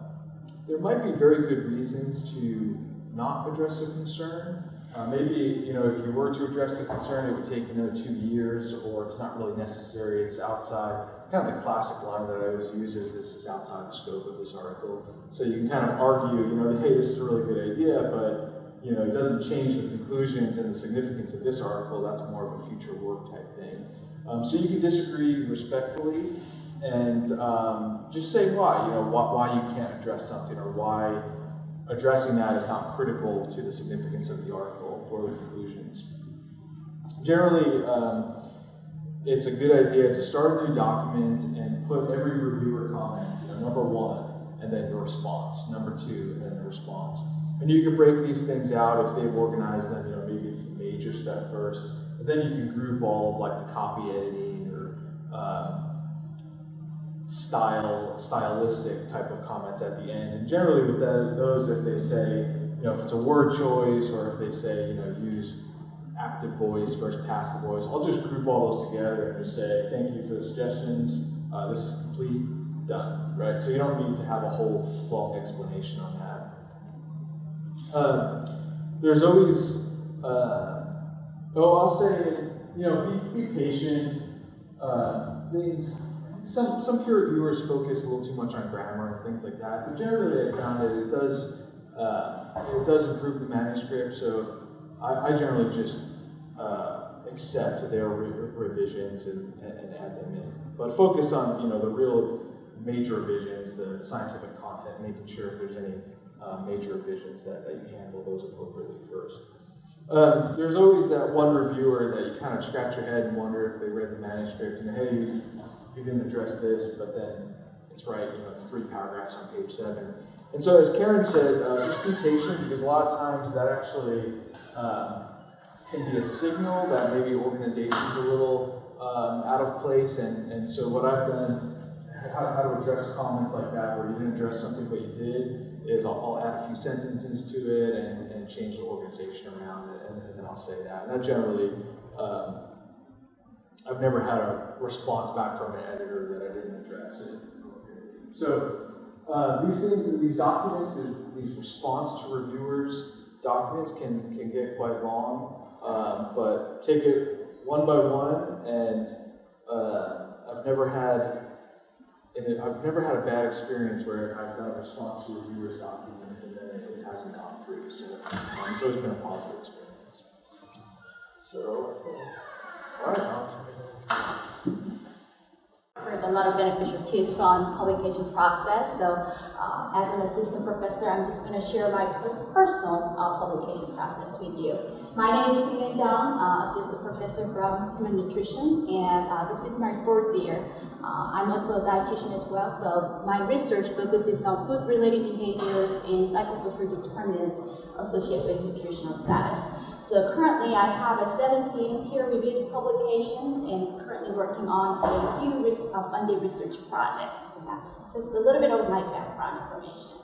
there might be very good reasons to not address a concern. Uh, maybe, you know, if you were to address the concern, it would take another two years, or it's not really necessary, it's outside. Kind of the classic line that I always use is this is outside the scope of this article. So you can kind of argue, you know, hey, this is a really good idea, but, you know, it doesn't change the conclusions and the significance of this article, that's more of a future work type thing. Um, so you can disagree respectfully and um, just say why, you know, why, why you can't address something or why addressing that is not critical to the significance of the article or the conclusions. Generally, um, it's a good idea to start a new document and put every reviewer comment, you know, number one, and then your response, number two, and then the response. And you can break these things out if they've organized them, you know, maybe it's the major stuff first, then you can group all of like the copy editing or um, style, stylistic type of comments at the end. And generally with that, those, if they say, you know, if it's a word choice or if they say, you know, use active voice versus passive voice, I'll just group all those together and just say, thank you for the suggestions. Uh, this is complete, done, right? So you don't need to have a whole long explanation on that. Uh, there's always, uh, oh, I'll say, you know, be, be patient. Uh, things some, some peer reviewers focus a little too much on grammar and things like that, but generally I found that it does, uh, it does improve the manuscript, so I, I generally just uh, accept their re revisions and, and, add them in. But focus on, you know, the real major revisions, the scientific content, making sure if there's any uh, major revisions that, that you handle those appropriately first. Um, there's always that one reviewer that you kind of scratch your head and wonder if they read the manuscript and hey, you, you didn't address this, but then it's right, you know, it's three paragraphs on page seven. And so, as Karen said, uh, just be patient because a lot of times that actually um, can be a signal that maybe organization's a little um, out of place. And, and so, what I've done, how, how to address comments like that, where you didn't address something but you did, is I'll, I'll add a few sentences to it and, and change the organization around it, I'll say that. And that generally, um, I've never had a response back from an editor that I didn't address. So uh, these things, these documents, these response to reviewers documents can can get quite long, um, but take it one by one. And uh, I've never had, I've never had a bad experience where I've done a response to reviewers documents and then it, it hasn't gone through. So um, it's always been a positive experience. So all right, heard a lot of beneficial tips from publication process. So, uh, as an assistant professor, I'm just going to share my personal uh, publication process with you. My name is Singen Dong, uh, assistant professor from human nutrition, and uh, this is my fourth year. Uh, I'm also a dietitian as well, so my research focuses on food-related behaviors and psychosocial determinants associated with nutritional status. So currently I have a 17 peer-reviewed publications and currently working on a few uh, funded research projects. So that's just a little bit of my background information.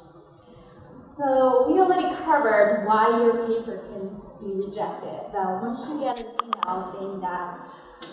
So we already covered why your paper can be rejected. But once you get an email saying that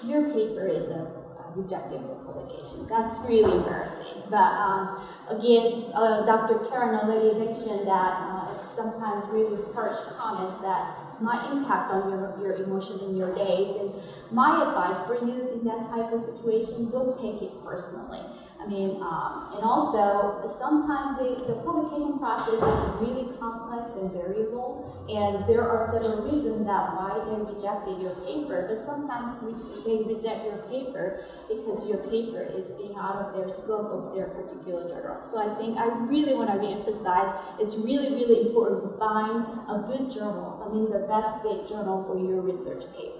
your paper is a, a rejected for publication, that's really embarrassing. But um, again, uh, Dr. Karen already mentioned that uh, it's sometimes really harsh comments that might impact on your, your emotion in your days. And my advice for you in that type of situation, don't take it personally. I mean, um, and also sometimes the, the publication process is really complex and variable, and there are several reasons that why they rejected your paper. But sometimes they reject your paper because your paper is being out of their scope of their particular journal. So I think I really want to reemphasize it's really, really important to find a good journal. Mean, the best fit journal for your research paper.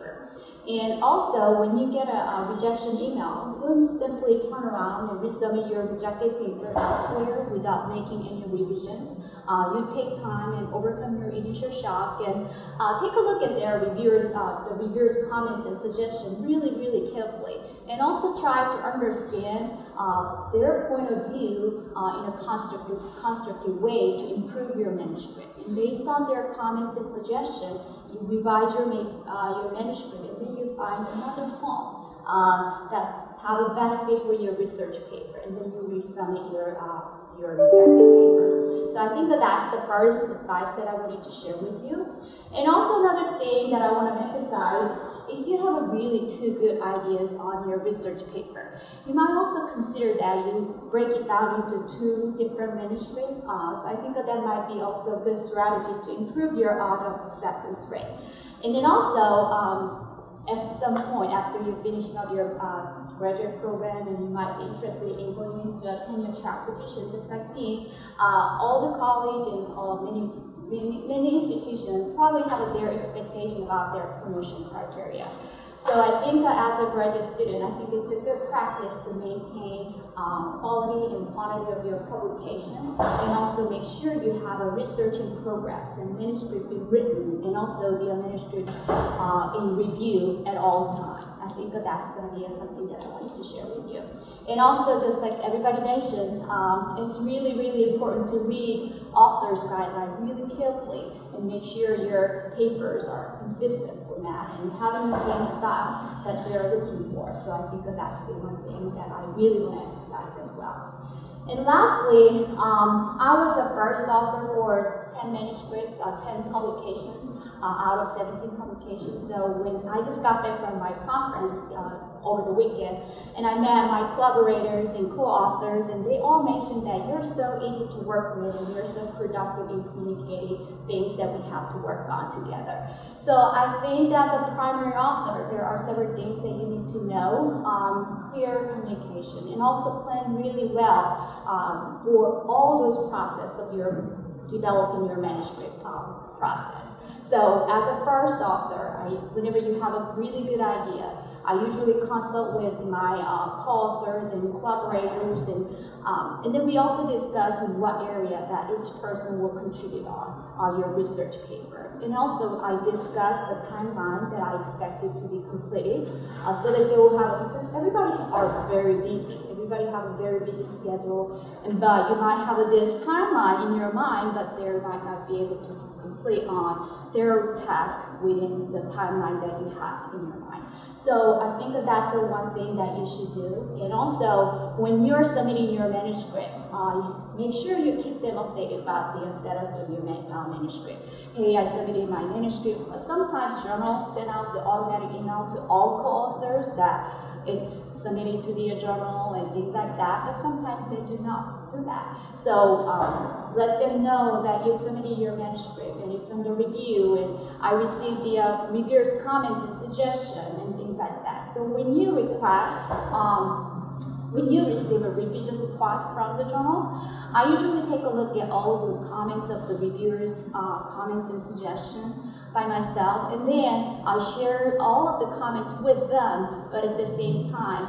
And also, when you get a, a rejection email, don't simply turn around and resubmit your rejected paper elsewhere without making any revisions. Uh, you take time and overcome your initial shock and uh, take a look at their reviewers, uh, the reviewers' comments and suggestions really, really carefully. And also try to understand uh, their point of view uh, in a constructive, constructive way to improve your manuscript. And based on their comments and suggestions, you revise your, uh, your manuscript and then you find another home uh, that have a best fit for your research paper and then you resubmit your, uh, your rejected paper. So I think that that's the first advice that I wanted to share with you. And also another thing that I want to emphasize, if you have a really two good ideas on your research paper, you might also consider that you break it down into two different manuscripts. Uh, so I think that that might be also a good strategy to improve your out of acceptance rate. And then also, um, at some point after you're finishing up your uh, graduate program and you might be interested in going into a tenure track position just like me, uh, all the college and all many, many, institutions probably have their expectation about their promotion criteria. So I think as a graduate student, I think it's a good practice to maintain um, quality and quantity of your publication, and also make sure you have a research in progress and manuscript being written, and also the manuscript uh, in review at all times. I think that that's going to be something that I wanted to share with you. And also, just like everybody mentioned, um, it's really, really important to read author's guidelines really carefully and make sure your papers are consistent format and having the same style that they're looking for. So I think that that's the one thing that I really want to emphasize as well. And lastly, um, I was a first author for 10 manuscripts, uh, 10 publications uh, out of 17 publications. So when I just got back from my conference uh, over the weekend, and I met my collaborators and co-authors, and they all mentioned that you're so easy to work with, and you're so productive in communicating things that we have to work on together. So I think as a primary author, there are several things that you need to know. Um, clear communication, and also plan really well um, for all those process of your developing your manuscript um, process. So as a first author, I, whenever you have a really good idea, I usually consult with my uh, co-authors and collaborators, and um, and then we also discuss what area that each person will contribute on uh, your research paper. And also, I discuss the timeline that I expect it to be completed, uh, so that they will have because everybody are very busy. Everybody have a very busy schedule, and but you might have this timeline in your mind, but they might not be able to complete on their task within the timeline that you have in your mind. So I think that that's the one thing that you should do. And also, when you're submitting your manuscript, uh, make sure you keep them updated about the status of your uh, manuscript. Hey, I submitted my manuscript. But sometimes journal send out the automatic email to all co-authors that it's submitted to the journal and things like that, but sometimes they do not do that. So um, let them know that you submitted your manuscript and it's under review and I received the uh, reviewers' comments and suggestion and things like that. So when you request, um, when you receive a revision request from the journal, I usually take a look at all the comments of the reviewers' uh, comments and suggestions by myself, and then I share all of the comments with them, but at the same time,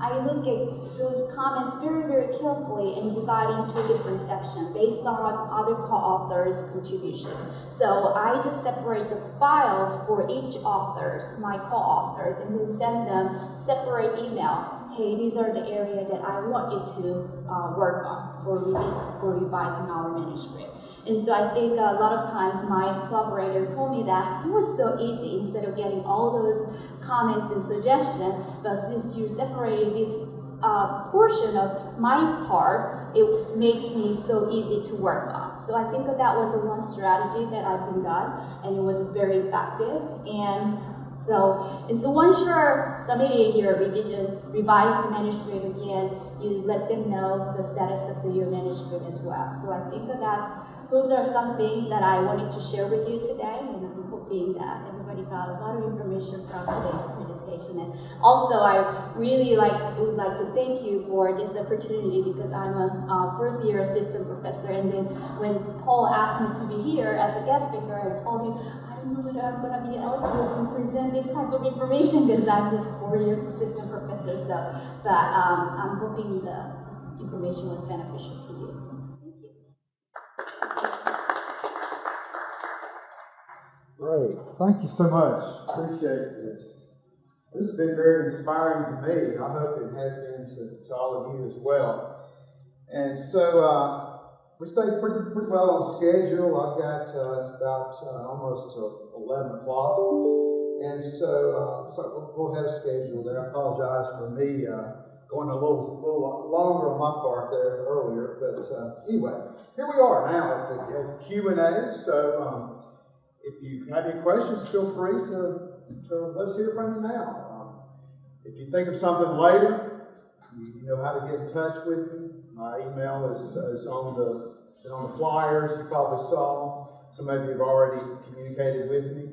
I look at those comments very, very carefully and divide into different sections based on other co-authors' contribution. So I just separate the files for each authors, my co-authors, and then send them separate email. Hey, these are the area that I want you to uh, work on for, revi- for revising our manuscript. And so I think a lot of times my collaborator told me that it was so easy instead of getting all those comments and suggestions, but since you separated this uh, portion of my part, it makes me so easy to work on. So I think that was a one strategy that I've been done, and it was very effective. And so, so once you're submitting your revision, revise the manuscript again, you let them know the status of the, your manuscript as well. So I think that that's those are some things that I wanted to share with you today, and I'm hoping that everybody got a lot of information from today's presentation. And also, I really like would like to thank you for this opportunity because I'm a uh, first year assistant professor, and then when Paul asked me to be here as a guest speaker, I told him I'm going to be eligible to present this type of information because I'm just four-year assistant professor. So, but um, I'm hoping the information was beneficial to you. Thank you. Great. Thank you so much. Appreciate this. This has been very inspiring to me. I hope it has been to, to all of you as well. And so uh, we stayed pretty, pretty well on schedule. I've got uh, it's about uh, almost uh, 11 o'clock. And so, uh, so we'll, have a schedule there. I apologize for me uh, going a little, little longer on my part there earlier. But uh, anyway, here we are now at the Q&A. So um, if you have any questions, feel free to, to let's hear from you now. Um, if you think of something later, you, know how to get in touch with me. My email is, is on the on the flyers you probably saw. Some of you have already communicated with me.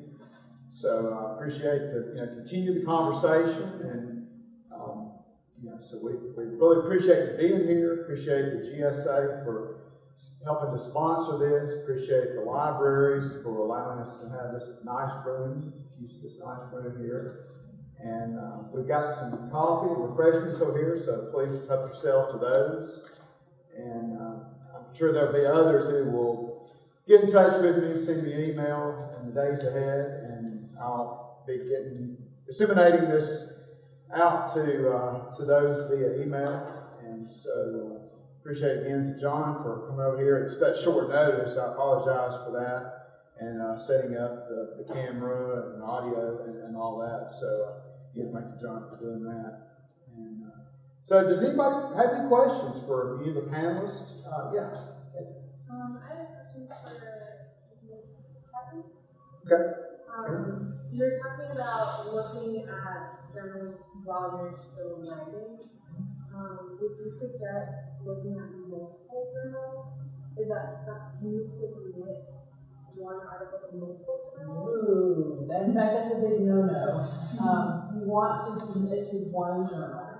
So I appreciate the you know continue the conversation and um, you know so we, we really appreciate you being here. Appreciate the GSA for helping to sponsor this. Appreciate the libraries for allowing us to have this nice room, use this nice room here. And uh, we've got some coffee and refreshments over here, so please help yourself to those. And uh, I'm sure there'll be others who will get in touch with me, send me an email in the days ahead, and I'll be getting disseminating this out to uh, to those via email. And so. Uh, Appreciate again to John for coming over here at such short notice. I apologize for that and uh, setting up the, the, camera and audio and, and all that. So, yeah, thank you, John, for doing that. And uh, so, does anybody have any questions for any of the panelists? Uh, yeah. Um, I have a question for Ms. Putnam. Okay. Um, you were talking about looking at journals while you're still writing. Um, would you suggest looking at multiple journals? Is that can you submit one article journals? Ooh, that- in fact, that's a big no-no. Um, you want to submit to one journal.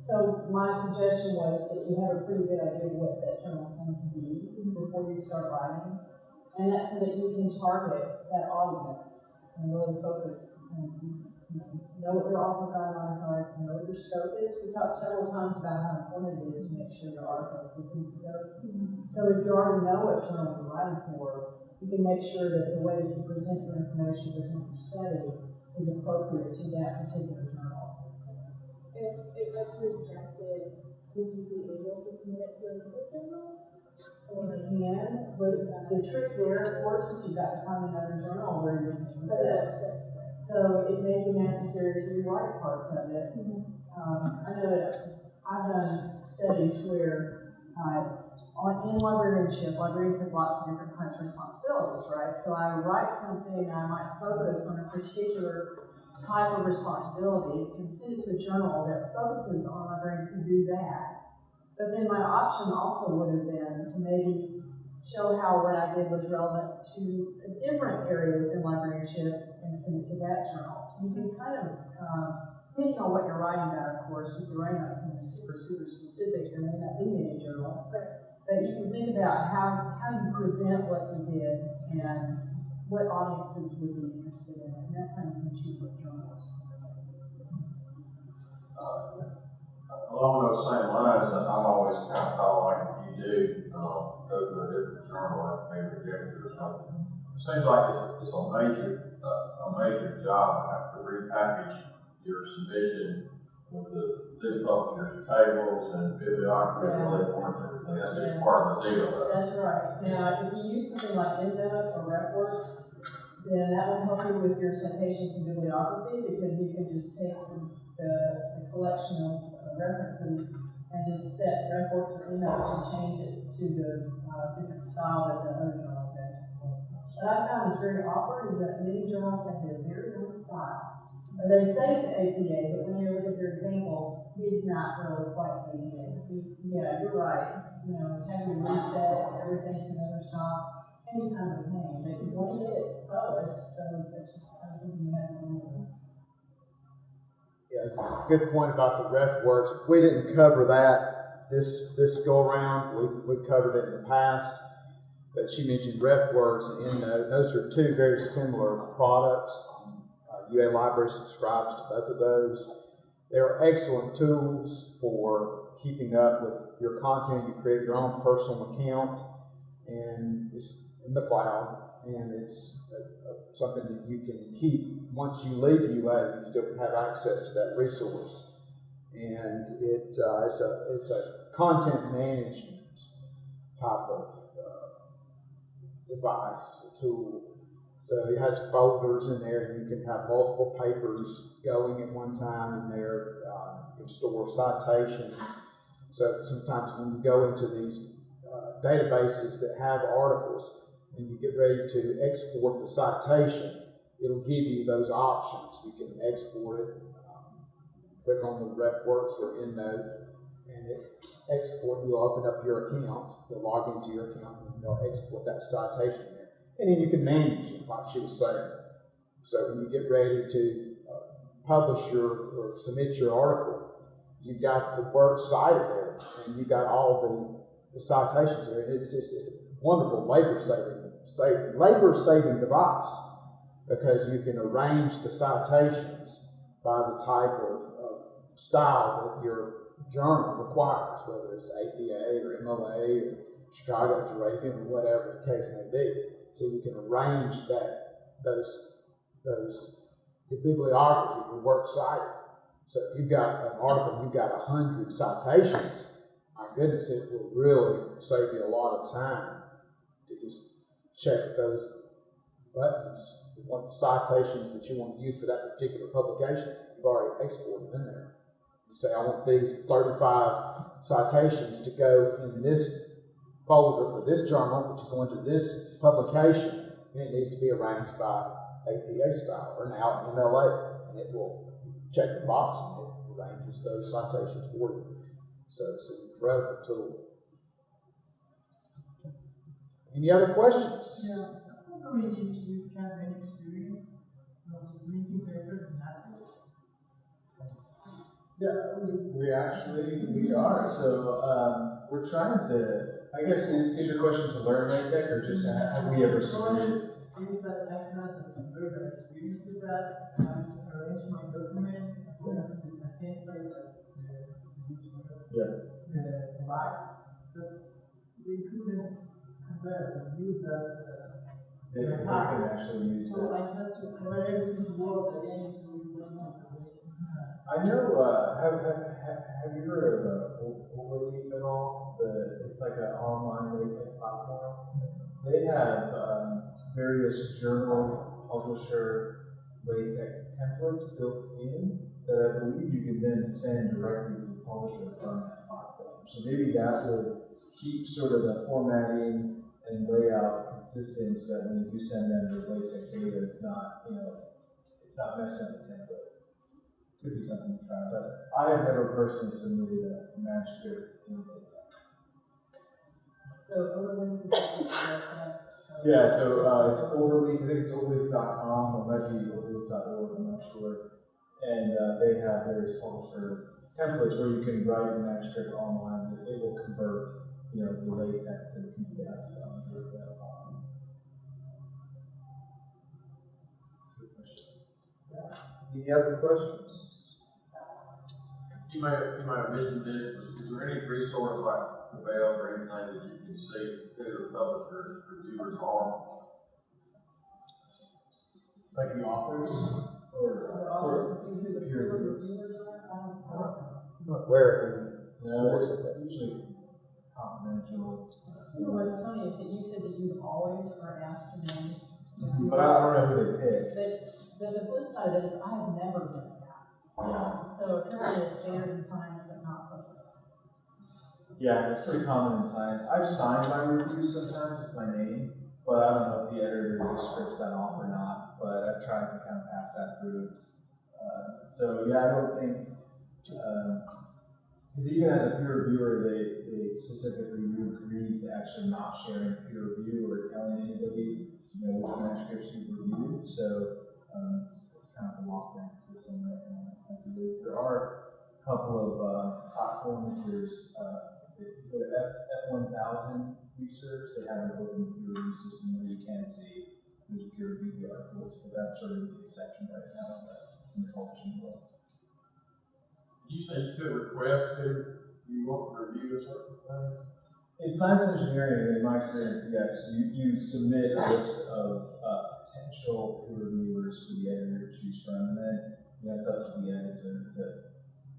So my suggestion was that you have a pretty good idea of what that journal's going to be before you start writing. And that's so that you can target that audience and really focus and you know, know what your author guidelines are, know what your scope is. We've talked several times about how important it is to make sure your article is within scope. So if you already know what journal you're writing for, you can make sure that the way that you present your information, present your study, is appropriate to that particular journal. If it gets rejected, would you be able to submit it to another journal? You can, but the trick there, of course, is you've got to find another journal where you can put it. So it may be necessary to rewrite parts of it. Um, I know that I've done studies where, uh, in librarianship, librarians have lots of different kinds of responsibilities, right? So I write something, and I might focus on a particular type of responsibility and send it to a journal that focuses on librarians who do that. But then my option also would have been to maybe show how what I did was relevant to a different area within librarianship and send it to that journal. So you can kind of, um, depending on what you're writing about, of course, if you're writing about something super, super specific, there may not be many journals. But you can think about how, how you present what you did and what audiences would be interested in. And that's how you can choose what journals. Along those same lines, I'm always kind of thought like if you do, um, go to a different journal, like maybe rejected or something. It seems like it's, it's a major, uh, a major job to repackage your submission with the new publisher's tables and bibliography and all that and. That's just part of the deal. That's right. Now, if you use something like EndNote or RefWorks, then that will help you with your citations and bibliography because you can just take the, the, the collection of references and just set RefWorks or EndNote and change it to the uh, different style that the other journal has. What I found is very awkward is that many journals have their very own style. They say it's APA, but when you look at their examples, it's not really quite APA. So, yeah, you're right. You know, having to reset everything to another can be kind of oh, you want to get it published, so that's just have to remember. Yeah, good point about the RefWorks. We didn't cover that this, this go around. We, we covered it in the past. But she mentioned RefWorks and EndNote. Those are two very similar products. UA Library subscribes to both of those. They're excellent tools for keeping up with your content. You create your own personal account and it's in the cloud and it's uh, uh, something that you can keep once you leave UA. You still have access to that resource, and it uh, it's a it's a content management type of uh, device a tool. So it has folders in there. And you can have multiple papers going at one time in there. Uh, you can store citations. So sometimes when you go into these uh, databases that have articles and you get ready to export the citation, it'll give you those options. You can export it, um, click on the RefWorks or EndNote, and it export. You'll open up your account, you'll log into your account, and they'll export that citation. And then you can manage it, like she was saying. So when you get ready to uh, publish your or submit your article, you've got the work cited there, and you've got all the, the citations there. And it's, it's, it's a wonderful labor saving, save, labor saving device because you can arrange the citations by the type of, of style that your journal requires, whether it's APA or MLA or Chicago Dragon or whatever the case may be. So you can arrange that those those the bibliography, your works cited. So if you've got an article, you've got a hundred citations, my goodness, it will really save you a lot of time to just check those buttons. The citations that you want to use for that particular publication, you've already exported in there. You say, I want these 35 citations to go in this folder for this journal, which is going to this publication, and it needs to be arranged by APA style or now MLA, and it will check the box and it arranges those citations for you. So it's an incredible tool. Any other questions? Yeah, I mean, if you have any experience, also linking paper and that is. Yeah, we, we actually, we are, so, um, we're trying to, I guess, is, is your question to learn LaTeX or just ha- have we ever submitted? Things that I had a very bad experience with that, I arranged my document to a template that uh, Yeah. uh, provide, but they couldn't compare and use that. Uh, They, they can actually use so that. I had to convert everything to Word again, so I know, uh, have, have, have, you heard of, uh, Overleaf at all? The, it's like an online LaTeX platform. They have, um, various journal publisher LaTeX templates built in that I believe you can then send directly to the publisher from that platform. So maybe that would keep sort of the formatting and layout consistent so that when you send them the LaTeX data, it's not, you know, it's not messing up the template could be something to try, but I have never personally submitted a manuscript in LaTeX. So overlay the so- Yeah, so uh, it's Overleaf, I think it's overleaf.com, or it might be overleaf.org, I'm not sure. And uh, they have various publisher templates where you can write a manuscript online, and it will convert, you know, the LaTeX to the PDF. Um, to the, that's a good question. Any other questions? You may, you might have mentioned this, but is there any resource like the Prevail or anything that you can see who the publishers, reviewers are? Like the authors? Or, uh, the or authors can see who the peer peer reviewers? reviewers are. Where? No, it's usually confidential. You know what's funny is that you said that you always are asked to name. But I don't know who they pick. But, but the flip side is I have never been asked. Yeah. So apparently it's standard in science, but not social science. Yeah, it's pretty common in science. I've signed my reviews sometimes with my name, but I don't know if the editor just scripts that off or not. But I've tried to kind of pass that through. Uh, so yeah, I don't think, because even as a peer reviewer, they, they specifically agree to actually not sharing peer review or telling anybody, you know, which manuscripts you've reviewed. So um, it's kind of a lockdown system right now as it is. There are a couple of uh, platforms. There's uh, if you go to F one thousand research, they have an open peer review system where you can see who's peer reviewed the articles, but that's sort of the exception right now in the, in the publishing world. You say you could request to, you want to review a certain thing? In science engineering, in my experience, yes, you, you submit a list of uh, potential peer reviewers for the editor to choose from, and then you know, it's up to the editor to,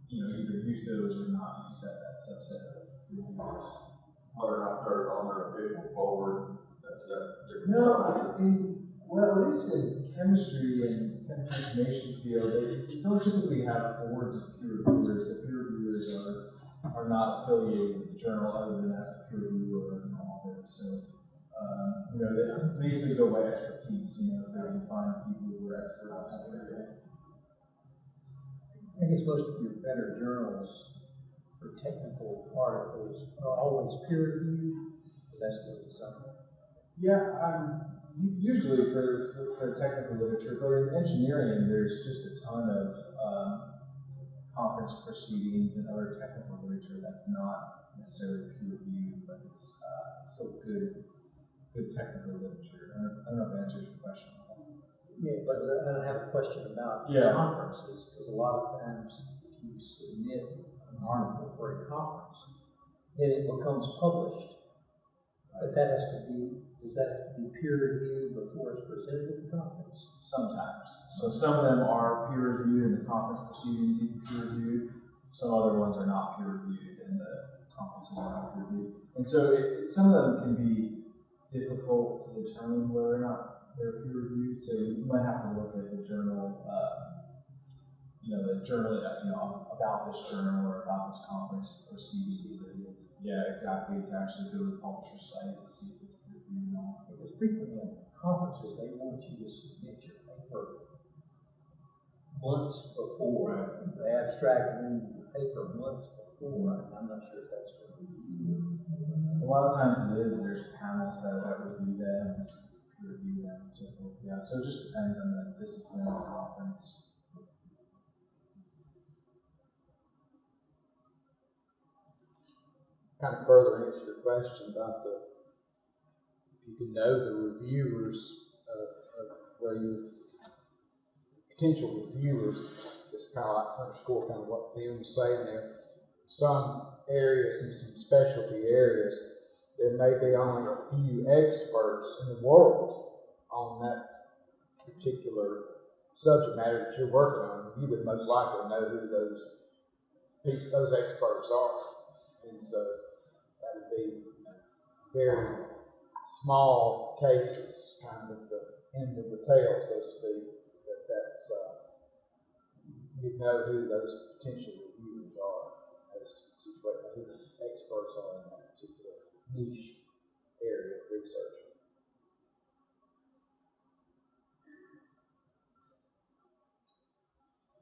you know, either use those or not use that, that subset of reviewers. Whether or not they're on their official forward, that's, different. No, in, well, at least in chemistry and chemical information field, they, they don't typically have boards of peer reviewers. The peer reviewers are, are not affiliated with the journal other than as a peer reviewer or as an author. So, um, you know, they basically go by expertise, you know, if they can find people who are experts in that area. I guess most of your better journals for technical articles are always peer reviewed. That's the design. Yeah, um, usually for, for, for technical literature, but in engineering, there's just a ton of um, conference proceedings and other technical literature that's not necessarily peer reviewed, but it's, uh, it's still good, good technical literature. I don't, I don't know if that answers your question. Yeah, but I have a question about Yeah. conferences, because a lot of times if you submit an article for a conference, then it becomes published. But that has to be, does that be peer reviewed before it's presented at the conference? Sometimes. So some of them are peer reviewed and the conference proceedings even peer reviewed. Some other ones are not peer reviewed and the conferences are not peer reviewed. And so it, some of them can be difficult to determine whether or not they're peer reviewed. So you might have to look at the journal, uh, you know, the journal, uh, you know, about this journal or about this conference proceedings. Yeah, exactly. To actually go to the publisher site to see if it's peer reviewed or not. Because frequently in conferences, they want you to submit your paper months before, the abstract and the paper months before, I'm not sure if that's review a lot of times it is there's panels that, that review them, review them, and so forth. Yeah, so it just depends on the discipline of the conference. Kind of further answer your question about the if you can know the reviewers of, of where your potential reviewers, just kind of like underscore kind of what Liam was saying there. Some areas and some specialty areas, there may be only a few experts in the world on that particular subject matter that you're working on. You would most likely know who those those experts are. And so that would be very small cases, kind of the end of the tail, so to speak, that that's, uh, you know who those potential experts are in that particular niche area of research.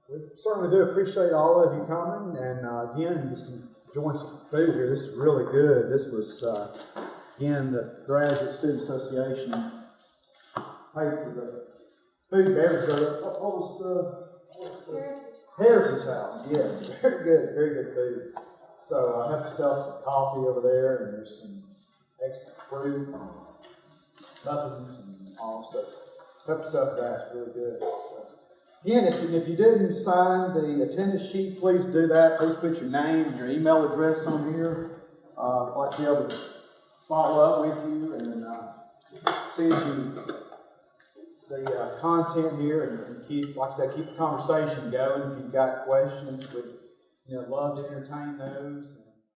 We certainly do appreciate all of you coming, and uh, again, just enjoying some food here. This is really good. This was, uh, again, the Graduate Student Association paid for the food and beverage. What what was the, what was the? Heritage House, yes, very good, very good food. So I have yourself some coffee over there, and there's some extra fruit, muffins, and all. So help yourself to that. Really good. So. Again, if you, if you didn't sign the attendance sheet, please do that. Please put your name and your email address on here. Uh, I'd like to be able to follow up with you and uh, send you the uh, content here and, and keep, like I said, keep the conversation going. If you've got questions, we'd you know, love to entertain those.